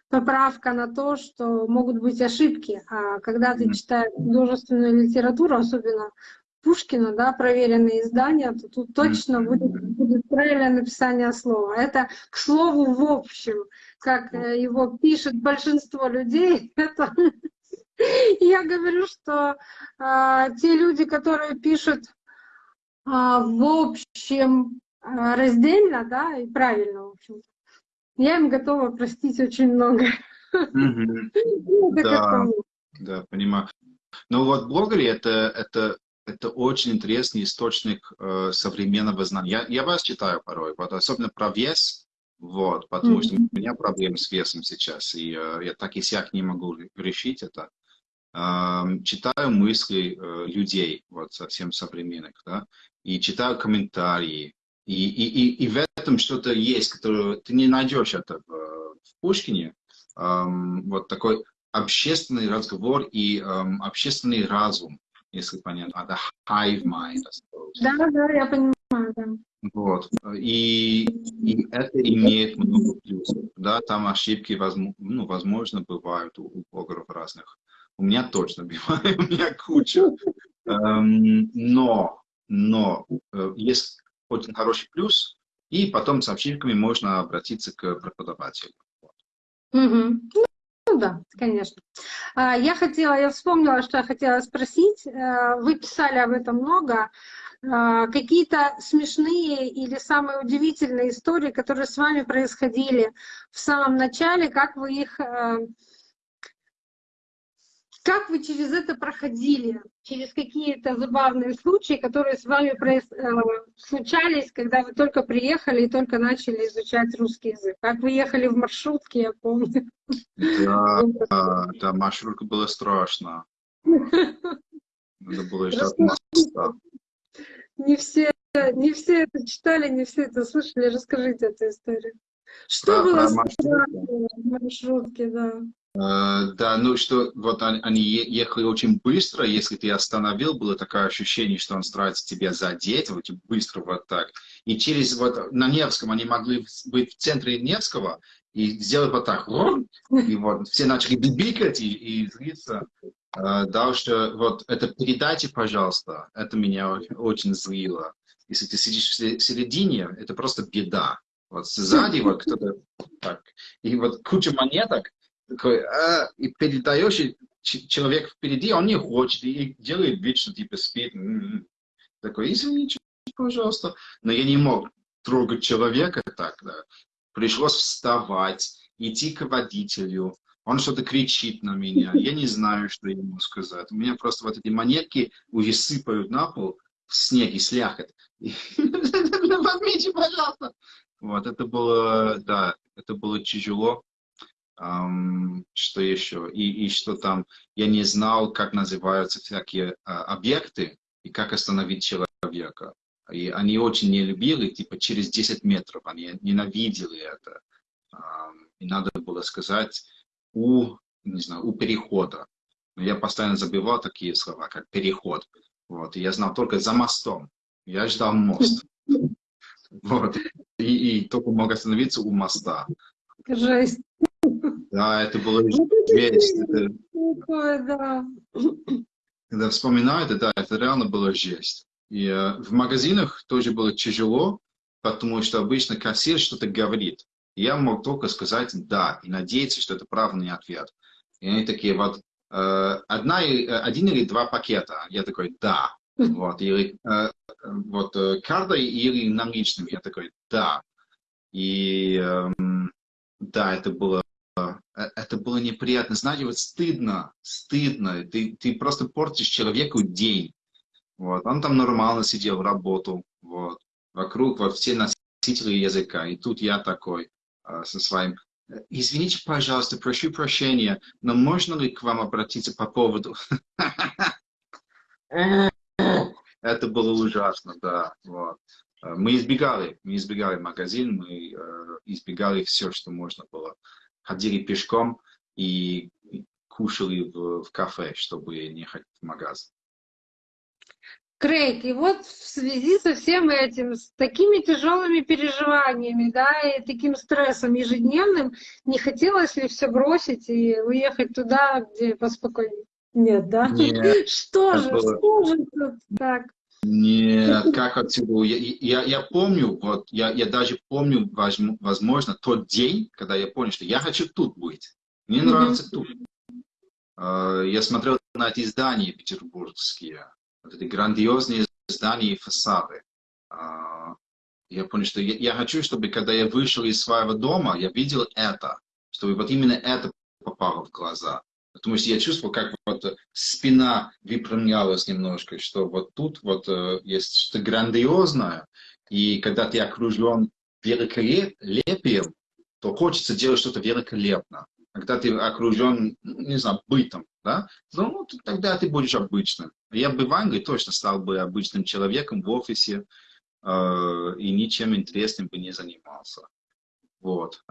поправка на то, что могут быть ошибки. А когда ты читаешь художественную литературу, особенно Пушкина, да, проверенные издания, то тут точно будет, будет правильное написание слова. Это, к слову, в общем, как э, его пишет большинство людей, это я говорю, что а, те люди, которые пишут а, в общем раздельно, да, и правильно, в общем я им готова простить очень много. Да. Да, понимаю. Ну вот блогеры это, это, это очень интересный источник э, современного знания. Я, я вас читаю порой, вот, особенно про вес, вот, потому что у меня проблемы с весом сейчас, и э, я так и сяк не могу решить это. Эм, читаю мысли э, людей, вот, совсем современных, да, и читаю комментарии, и, и, и, и в этом что-то есть, которое ты не найдешь это в, в Пушкине, Эм, вот такой общественный разговор и эм, общественный разум, если понятно, the hive mind. Да, да, я понимаю, да. Вот. И, и это имеет много плюсов. Да, там ошибки, возможно, ну, возможно, бывают у, у блогеров разных. У меня точно бывает, у меня куча. Эм, но, но э, есть очень хороший плюс, и потом с ошибками можно обратиться к преподавателю. Мгм. Ну да, конечно. А, Я хотела, я вспомнила, что я хотела спросить. Э, Вы писали об этом много. а, какие-то смешные или самые удивительные истории, которые с вами происходили в самом начале, как вы их а, как вы через это проходили? Через какие-то забавные случаи, которые с вами. Э, случались, когда вы только приехали и только начали изучать русский язык? Как вы ехали в маршрутке, я помню. Да, да, маршрутка была страшно. Надо было моста. Не все, не все это читали, не все это слышали. Расскажите эту историю. Что было в маршрутке, да? Uh, да, ну что, вот они, ехали очень быстро, если ты остановил, было такое ощущение, что он старается тебя задеть, вот быстро вот так. И через вот на Невском они могли быть в центре Невского и сделать вот так, и вот все начали бибикать и, и злиться. Uh, да, что вот это передайте, пожалуйста, это меня очень злило. Если ты сидишь в середине, это просто беда. Вот сзади вот кто-то так. И вот куча монеток, такой, а, и передаешь, и человек впереди, он не хочет, и делает вид, что типа спит. Такой, извините, пожалуйста. Но я не мог трогать человека так, да. Пришлось вставать, идти к водителю. Он что-то кричит на меня. Я не знаю, что ему сказать. У меня просто вот эти монетки уже сыпают на пол в снег и слякоть. Возьмите, пожалуйста. Вот, это было, да, это было тяжело. Um, что еще? И, и что там, я не знал, как называются всякие uh, объекты и как остановить человека. И они очень не любили, типа через 10 метров, они ненавидели это. Um, и надо было сказать у, не знаю, у перехода. Но я постоянно забывал такие слова, как переход. Вот. И я знал только за мостом. Я ждал мост. Вот. И, и только мог остановиться у моста. Жесть. Да, это было жесть. Это... Такое, да. Когда вспоминаю это, да, это реально было жесть. И э, в магазинах тоже было тяжело, потому что обычно кассир что-то говорит. Я мог только сказать «да» и надеяться, что это правильный ответ. И они такие вот, э, одна, э, один или два пакета. Я такой «да». Вот, или э, вот э, картой или наличными. Я такой «да». И э, да, это было это было неприятно. Знаете, вот стыдно, стыдно. Ты, ты просто портишь человеку день. Вот. Он там нормально сидел, работал. Вот. Вокруг вот все носители языка. И тут я такой э, со своим. Извините, пожалуйста, прошу прощения, но можно ли к вам обратиться по поводу... Это было ужасно, да. Вот. Э, мы избегали, мы избегали магазин, мы э, избегали все, что можно было ходили пешком и кушали в, в кафе, чтобы не ходить в магазин. Крейг, и вот в связи со всем этим, с такими тяжелыми переживаниями, да, и таким стрессом ежедневным, не хотелось ли все бросить и уехать туда, где поспокойнее? Нет, да? Нет. Что же, было... что же тут так? Нет, как отсюда? Я, я, я помню, вот, я, я даже помню, возможно, тот день, когда я понял, что я хочу тут быть. Мне нравится mm -hmm. тут. Uh, я смотрел на эти здания петербургские, вот эти грандиозные здания и фасады. Uh, я понял, что я, я хочу, чтобы когда я вышел из своего дома, я видел это, чтобы вот именно это попало в глаза. Потому что я чувствовал, как вот спина выпрямлялась немножко, что вот тут вот э, есть что-то грандиозное, и когда ты окружен великолепием, то хочется делать что-то великолепно. Когда ты окружен, ну, не знаю, бытом, да, ну, тогда ты будешь обычным. Я бы в Англии точно стал бы обычным человеком в офисе э, и ничем интересным бы не занимался. Вот.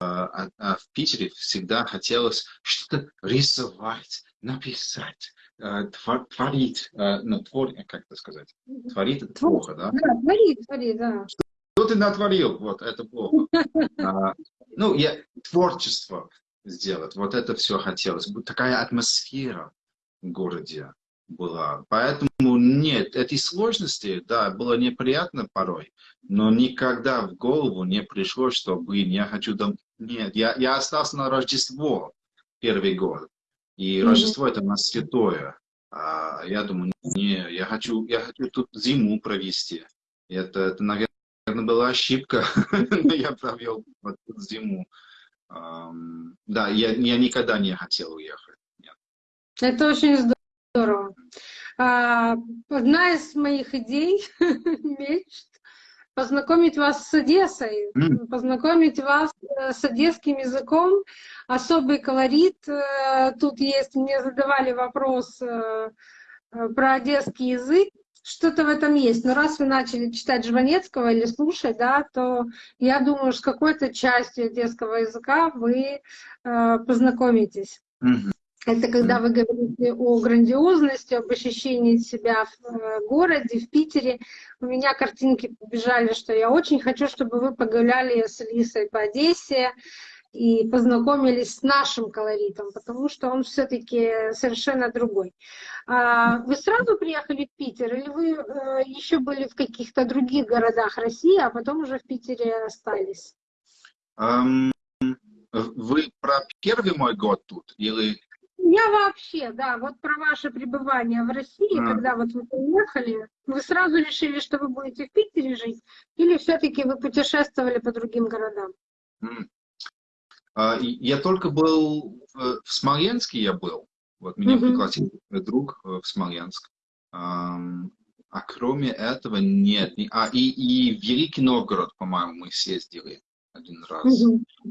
Э, а, а в Питере всегда хотелось что-то рисовать, написать, э, творить, э, ну, твор, как это сказать, творить это плохо, да? Да, творить, творить, да. Что ты натворил, вот, это плохо. А, ну, я, творчество сделать, вот это все хотелось. Такая атмосфера в городе была. Поэтому нет, эти сложности, да, было неприятно порой, но никогда в голову не пришло, что, блин, я хочу дом... Нет, я, я остался на Рождество первый год. И mm -hmm. Рождество это у нас святое. А я думаю, не, я хочу, я хочу тут зиму провести. Это, это наверное, была ошибка, но я провел вот тут зиму. Um, да, я, я никогда не хотел уехать. Нет. Это очень здорово. А, одна из моих идей, мечт, познакомить вас с Одессой, mm. познакомить вас э, с одесским языком, особый колорит. Э, тут есть, мне задавали вопрос э, про одесский язык, что-то в этом есть. Но раз вы начали читать Жванецкого или слушать, да, то я думаю, с какой-то частью одесского языка вы познакомитесь. Mm-hmm. Это когда вы говорите о грандиозности, об ощущении себя в э, городе, в Питере. У меня картинки побежали, что я очень хочу, чтобы вы погуляли с Лисой по Одессе и познакомились с нашим колоритом, потому что он все-таки совершенно другой. А вы сразу приехали в Питер или вы э, еще были в каких-то других городах России, а потом уже в Питере остались? Вы про первый мой год тут или я вообще, да, вот про ваше пребывание в России, а. когда вот вы приехали, вы сразу решили, что вы будете в Питере жить, или все-таки вы путешествовали по другим городам? А, я только был в Смоленске, я был. Вот меня угу. пригласил друг э, в Смоленск. А кроме этого нет. А, и, и в Великий Новгород, по-моему, мы съездили один раз.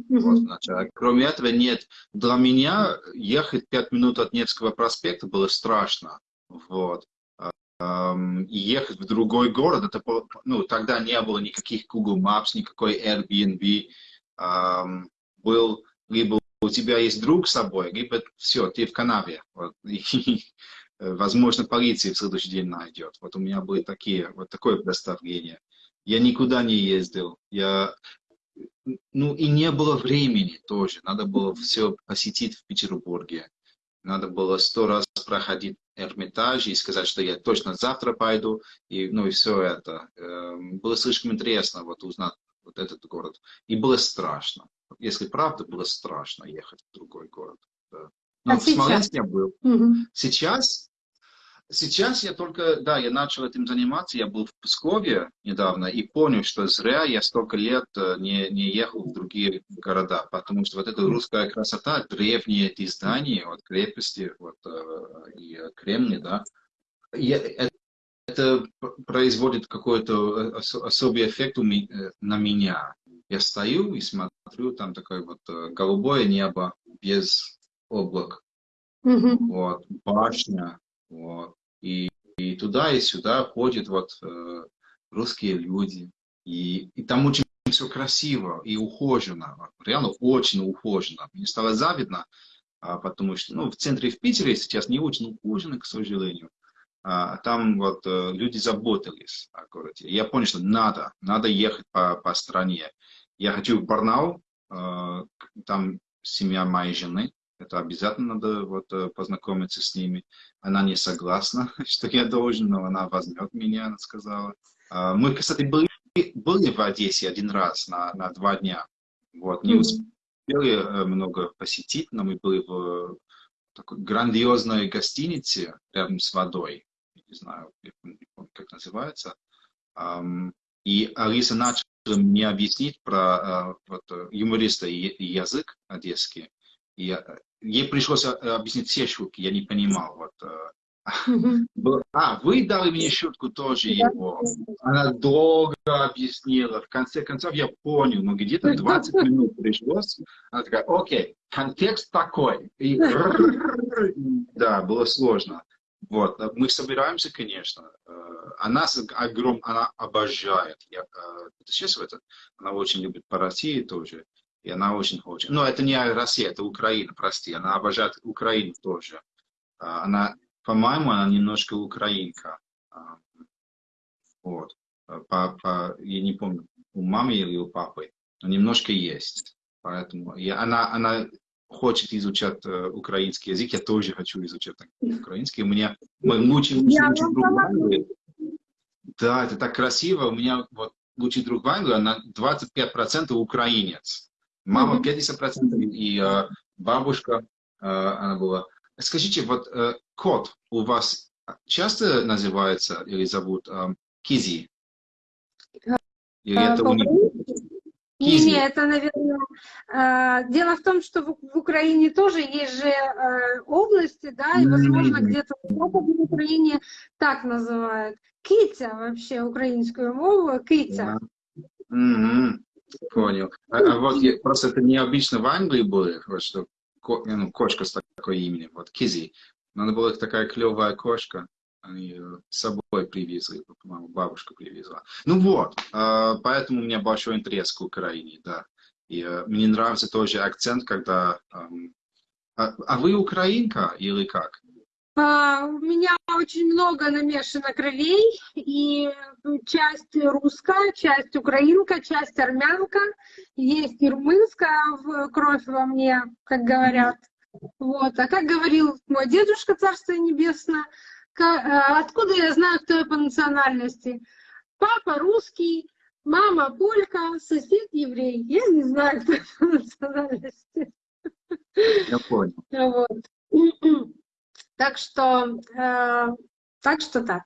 Вот, значит, а кроме этого нет. Для меня ехать пять минут от Невского проспекта было страшно. Вот. И ехать в другой город, это, ну, тогда не было никаких Google Maps, никакой Airbnb. Был либо у тебя есть друг с собой, либо все, ты в канаве. Вот. И, возможно, полиция в следующий день найдет. Вот у меня были такие, вот такое представление. Я никуда не ездил. Я ну и не было времени тоже. Надо было все посетить в Петербурге. Надо было сто раз проходить Эрмитаж и сказать, что я точно завтра пойду. И, ну и все это. Эм, было слишком интересно вот узнать вот этот город. И было страшно. Если правда, было страшно ехать в другой город. Да. Но а в Смоленске я был. Угу. Сейчас Сейчас я только, да, я начал этим заниматься, я был в Пскове недавно и понял, что зря я столько лет э, не, не ехал в другие города, потому что вот эта русская красота, древние эти здания, вот крепости, вот, э, и Кремли, да, я, это, это производит какой-то особый эффект на меня. Я стою и смотрю, там такое вот э, голубое небо без облак, mm -hmm. вот, башня, вот. И, и туда и сюда ходят вот э, русские люди. И, и там очень все красиво и ухожено. Реально очень ухожено. Мне стало завидно, а, потому что ну, в центре в Питере сейчас не очень ухожено, к сожалению. А, там вот э, люди заботились о городе. Я понял, что надо, надо ехать по, по стране. Я хочу в Барнаул, э, там семья моей жены, это обязательно надо вот, э, познакомиться с ними. Она не согласна, что я должен, но она возьмет меня, она сказала. А, мы, кстати, были, были в Одессе один раз на, на два дня. Вот, не успели э, много посетить, но мы были в такой грандиозной гостинице рядом с водой. Не знаю, как называется. И Алиса начала мне объяснить про э, вот, юмориста и язык одесский. И ей пришлось э, объяснить все шутки, я не понимал. Вот, э, а, вы дали мне шутку тоже его. Она долго объяснила. В конце концов я понял, но где-то 20 минут пришлось. Она такая, окей, контекст такой. И, да, было сложно. Вот, мы собираемся, конечно. Э, она огром, она обожает. Я, сейчас это, она очень любит по России тоже. И она очень хочет. Но это не Россия, это Украина, прости. Она обожает Украину тоже. А, она, по-моему, она немножко украинка. А, вот. По, по, я не помню, у мамы или у папы. Но немножко есть. Поэтому и она, она хочет изучать uh, украинский язык, я тоже хочу изучать украинский. У меня мой лучший, лучший, лучший друг в Англии. Да, это так красиво. У меня вот лучший друг в Англии, она 25% украинец. Мама 50%, и э, бабушка, э, она была Скажите, вот э, кот у вас часто называется или зовут э, Кизи? Или А, это у них? Кизи. Не, это, наверное... э, Дело в том, что в Украине тоже есть же э, области, да, и, возможно, где-то в Украине так называют. Китя вообще украинскую мову, китя. Мгм. Понял. А, а вот я- просто это необычно в Англии было, вот что ко- ну, кошка с такой именем, вот Кизи. Надо была такая клевая кошка. Они ее с собой привезли, по-моему, бабушка привезла. Ну вот, э, поэтому у меня большой интерес к Украине, да. И э, мне нравится тоже акцент, когда... а, а вы украинка или как? А, У меня очень много намешано кровей, и часть русская, часть украинка, часть армянка, есть и румынская в- кровь во мне, как говорят. Вот. А как говорил мой дедушка, царство небесное, э, откуда я знаю, кто я по национальности? Папа русский, мама полька, сосед еврей. Я не знаю, кто я по национальности. Я понял. Вот. Так что, э, так что так.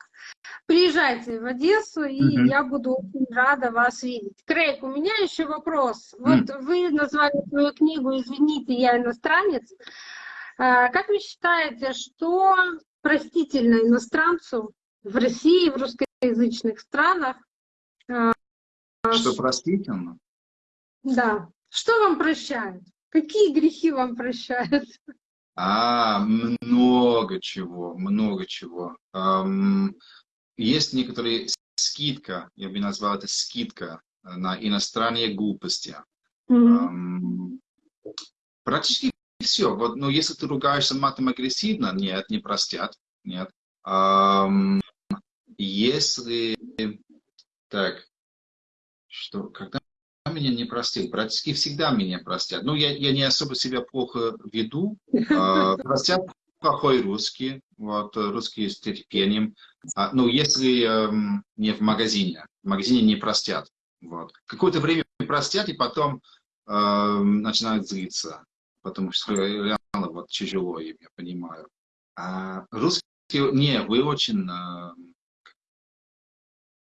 Приезжайте в Одессу, и Мгм. я буду очень рада вас видеть. Крейг, у меня еще вопрос. Вот вы назвали свою книгу «Извините, я иностранец». Э, Как вы считаете, что простительно иностранцу в России, в русскоязычных странах? Что простительно? Да. Что вам прощают? Какие грехи вам прощают? А, много чего, много чего. Есть некоторые скидка, я бы назвал это скидка на иностранные глупости. Мгм. Ам, практически все. Вот, но если ты ругаешься матом агрессивно, нет, не простят, нет. Если так, что когда меня не простил, практически всегда меня простят. Ну, я, я не особо себя плохо веду, а, простят плохой русский, вот, э, русский с терпением. А, ну, если эм, не в магазине, в магазине не простят. Вот. Какое-то время простят, и потом эм, начинают злиться, потому что реально вот тяжело им, я понимаю. А русские, не, вы очень, эм,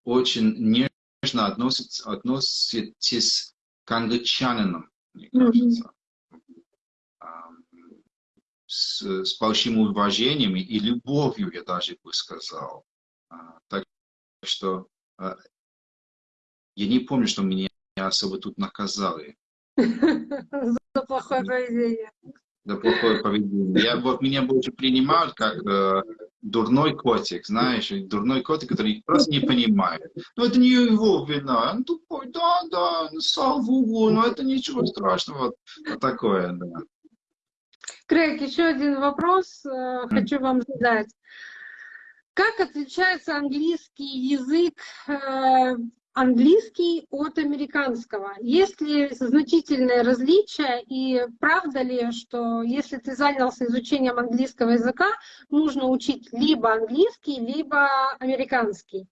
очень нежно относитесь, относитесь к англичанинам, мне кажется. Ам, С, с большим уважением и любовью, я даже бы сказал. А, Так что а, я не помню, что меня особо тут наказали За плохое поведение. За плохое поведение. Я, вот меня больше принимают как э, дурной котик, знаешь, дурной котик, который просто не понимает. Ну, это не его вина, он тупой, да, да, ссал в углу, но это ничего страшного, вот, такое, да. Крейг, еще один вопрос э, хочу вам задать. Как отличается английский язык, э, английский от американского? Есть ли значительные различия и правда ли, что если ты занялся изучением английского языка, нужно учить либо английский, либо американский?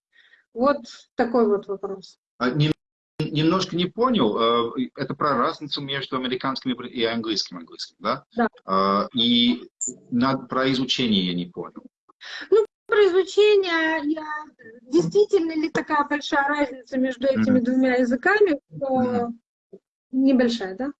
Вот такой вот вопрос. А, нем- немножко не понял, э, это про разницу между американским и английским английским, да? Да. А, И про изучение я не понял. Про изучение, я... действительно ли такая большая разница между этими двумя языками? что Небольшая, да?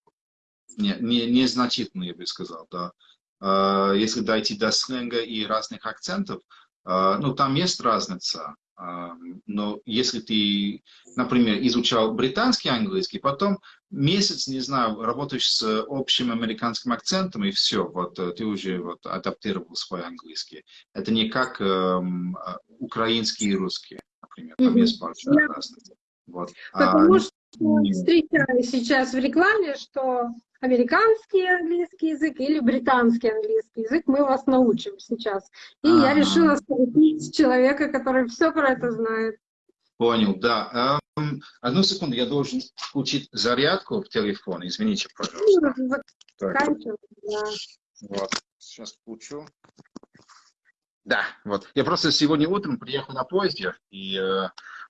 Не, не, незначительно, я бы сказал, да. А, Если дойти до сленга и разных акцентов, а, ну, там есть разница. А, Но если ты, например, изучал британский английский, потом месяц, не знаю, работаешь с общим американским акцентом, и все, вот э, ты уже вот адаптировал свой английский. Это не как эм, а, украинский и русский, например, там Мгм. есть большая Я- разница. Вот. Потому А, что не- встречаю сейчас в рекламе, что американский английский язык или британский английский язык мы вас научим сейчас. И я Ага. решила спросить человека, который все про это знает. Понял, да. Эм, одну секунду, я должен включить зарядку в телефон. Извините, пожалуйста. Так, Заканчиваем, да. вот. Сейчас включу. Да, вот. Я просто сегодня утром приехал на поезде, и э,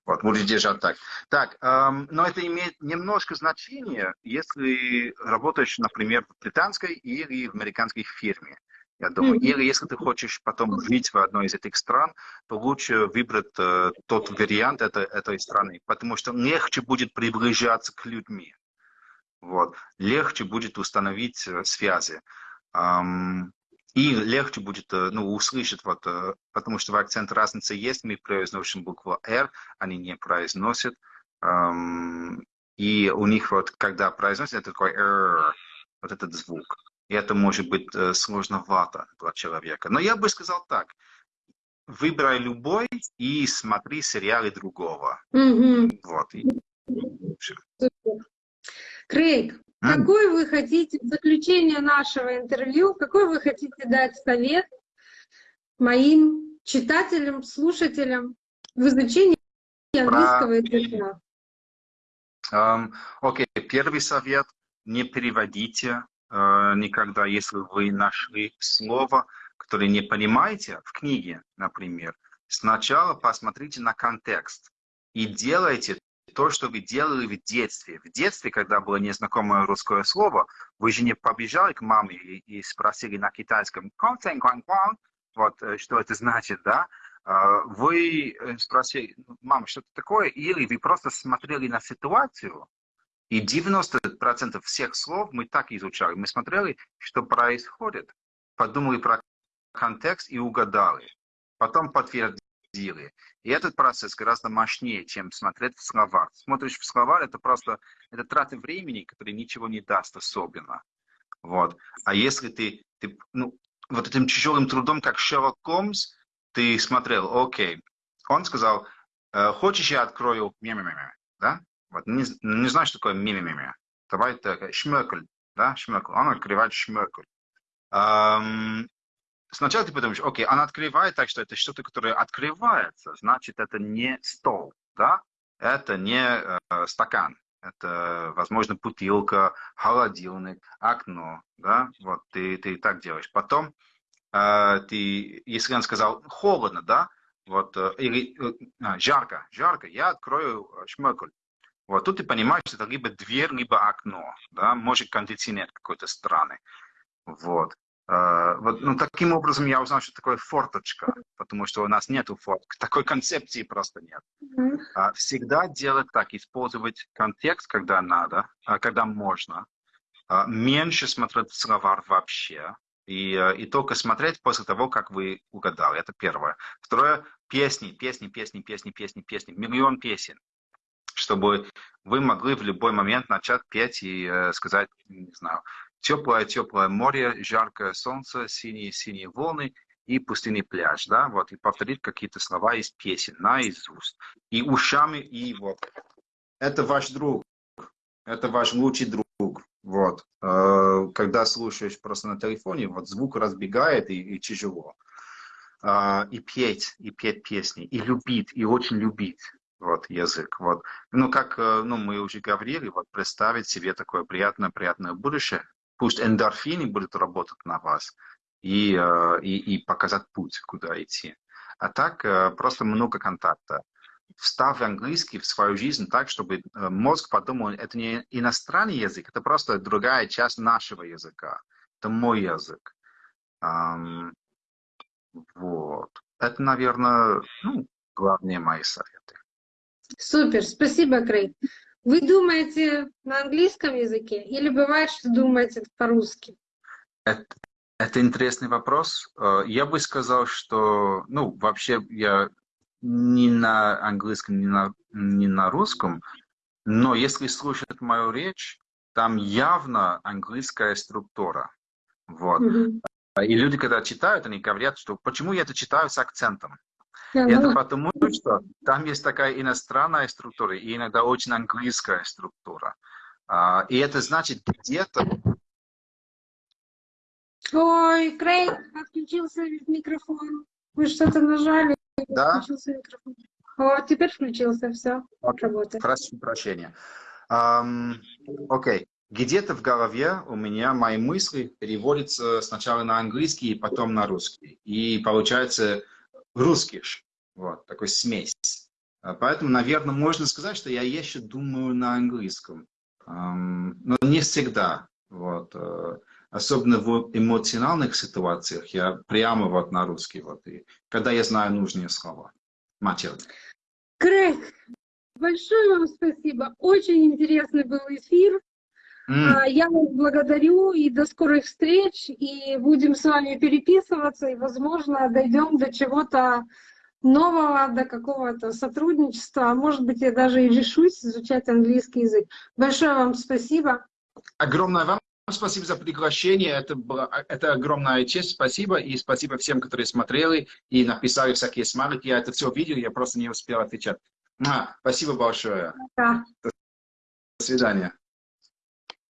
вот, буду держать так. Так, эм, но это имеет немножко значение, если работаешь, например, в британской или в американской фирме. я думаю. Мгм. Или если ты хочешь потом жить в одной из этих стран, то лучше выбрать э, тот вариант этой, этой страны, потому что легче будет приближаться к людьми. Вот. Легче будет установить э, связи. Ам, и легче будет э, ну, услышать, вот, э, потому что в акцент разница есть, мы произносим букву R, они не произносят. И у них вот, когда произносят, это такой «р», вот этот звук. И это может быть э, сложновато для человека. Но я бы сказал так. Выбирай любой и смотри сериалы другого. Мгм. Вот. И. Крейг, М. какой вы хотите в заключение нашего интервью, какой вы хотите дать совет моим читателям, слушателям в изучении английского языка? Ам, Окей, первый совет. Не переводите э, никогда, если вы нашли слово, которое не понимаете в книге, например. Сначала посмотрите на контекст и делайте то, что вы делали в детстве. В детстве, когда было незнакомое русское слово, вы же не побежали к маме и, и спросили на китайском вот э, что это значит, да? А, Вы э, спросили, мама, что это такое? Или вы просто смотрели на ситуацию, и 90% всех слов мы так изучали. Мы смотрели, что происходит, подумали про контекст и угадали. Потом подтвердили. И этот процесс гораздо мощнее, чем смотреть в словах. Смотришь в слова, это просто это трата времени, который ничего не даст особенно. Вот. А если ты, ты ну, вот этим тяжелым трудом, как Шерлок Холмс, ты смотрел, окей, он сказал, «Э, хочешь я открою мя-мя-мя-мя, да? Вот, не, не знаю, что такое мя-мя-мя-мя. Давай так, шмекель, да, шмекель. Он открывает шмекель. Ам, сначала ты подумаешь, окей, он открывает так, что это что-то, которое открывается, значит, это не стол, да? Это не э, стакан. Это, возможно, бутылка, холодильник, окно, да? Вот, ты, ты так делаешь. Потом э, ты, если он сказал холодно, да, вот, э, или э, а, жарко, жарко, я открою шмекель. Вот тут ты понимаешь, что это либо дверь, либо окно, да, может кондиционер какой-то странный. Вот. Э, вот, ну, таким образом я узнал, что такое форточка, потому что у нас нету форток, такой концепции просто нет. Мгм. А, Всегда делать так, использовать контекст, когда надо, а, когда можно, А, меньше смотреть словарь вообще, и, э, и только смотреть после того, как вы угадали. Это первое. Второе, песни, песни, песни, песни, песни, песни, миллион песен чтобы вы могли в любой момент начать петь и э, сказать, не знаю, теплое-теплое море, жаркое солнце, синие-синие волны и пустынный пляж, да, вот, и повторить какие-то слова из песен наизусть. И ушами, и вот. Это ваш друг, это ваш лучший друг, вот. Э, Когда слушаешь просто на телефоне, вот звук разбегает и, и тяжело. А, И петь, и петь песни, и любить, и очень любить вот, язык. Вот. Ну, как э, ну, мы уже говорили, вот, представить себе такое приятное-приятное будущее. Пусть эндорфины будут работать на вас и, э, и, и показать путь, куда идти. А так э, просто много контакта. Вставь английский в свою жизнь так, чтобы э, мозг подумал, это не иностранный язык, это просто другая часть нашего языка. Это мой язык. Вот. Это, наверное, ну, главные мои советы. Супер, спасибо, Крейг. Вы думаете на английском языке или бывает, что думаете по-русски? Это, это интересный вопрос. Э, Я бы сказал, что, ну, вообще я не на английском, не на, не на русском, но если слушать мою речь, там явно английская структура. Вот. Мгм. И люди, когда читают, они говорят, что почему я это читаю с акцентом? И это ну, потому, что там есть такая иностранная структура и иногда очень английская структура. А, И это значит где-то Ой, Крейг, отключился микрофон. Вы что-то нажали, Да? отключился микрофон. О, теперь включился, все, Окей. работает. Прошу прощения. Окей. Где-то в голове у меня мои мысли переводятся сначала на английский, потом на русский. И получается русский. ж. Вот, такой смесь. А Поэтому, наверное, можно сказать, что я еще думаю на английском. Но не всегда. Вот. э. особенно в эмоциональных ситуациях, я прямо вот на русский вот, и когда я знаю нужные слова. Матерь. Крейг, большое вам спасибо. Очень интересный был эфир. А, Я вас благодарю и до скорых встреч. И будем с вами переписываться. И, возможно, дойдем до чего-то нового, до какого-то сотрудничества. А может быть, я даже и решусь изучать английский язык. Большое вам спасибо. Огромное вам спасибо за приглашение. Это, было, это огромная честь. Спасибо. И спасибо всем, которые смотрели и написали всякие смайлики. Я это все видел, я просто не успел отвечать. Спасибо большое. Пока. До свидания.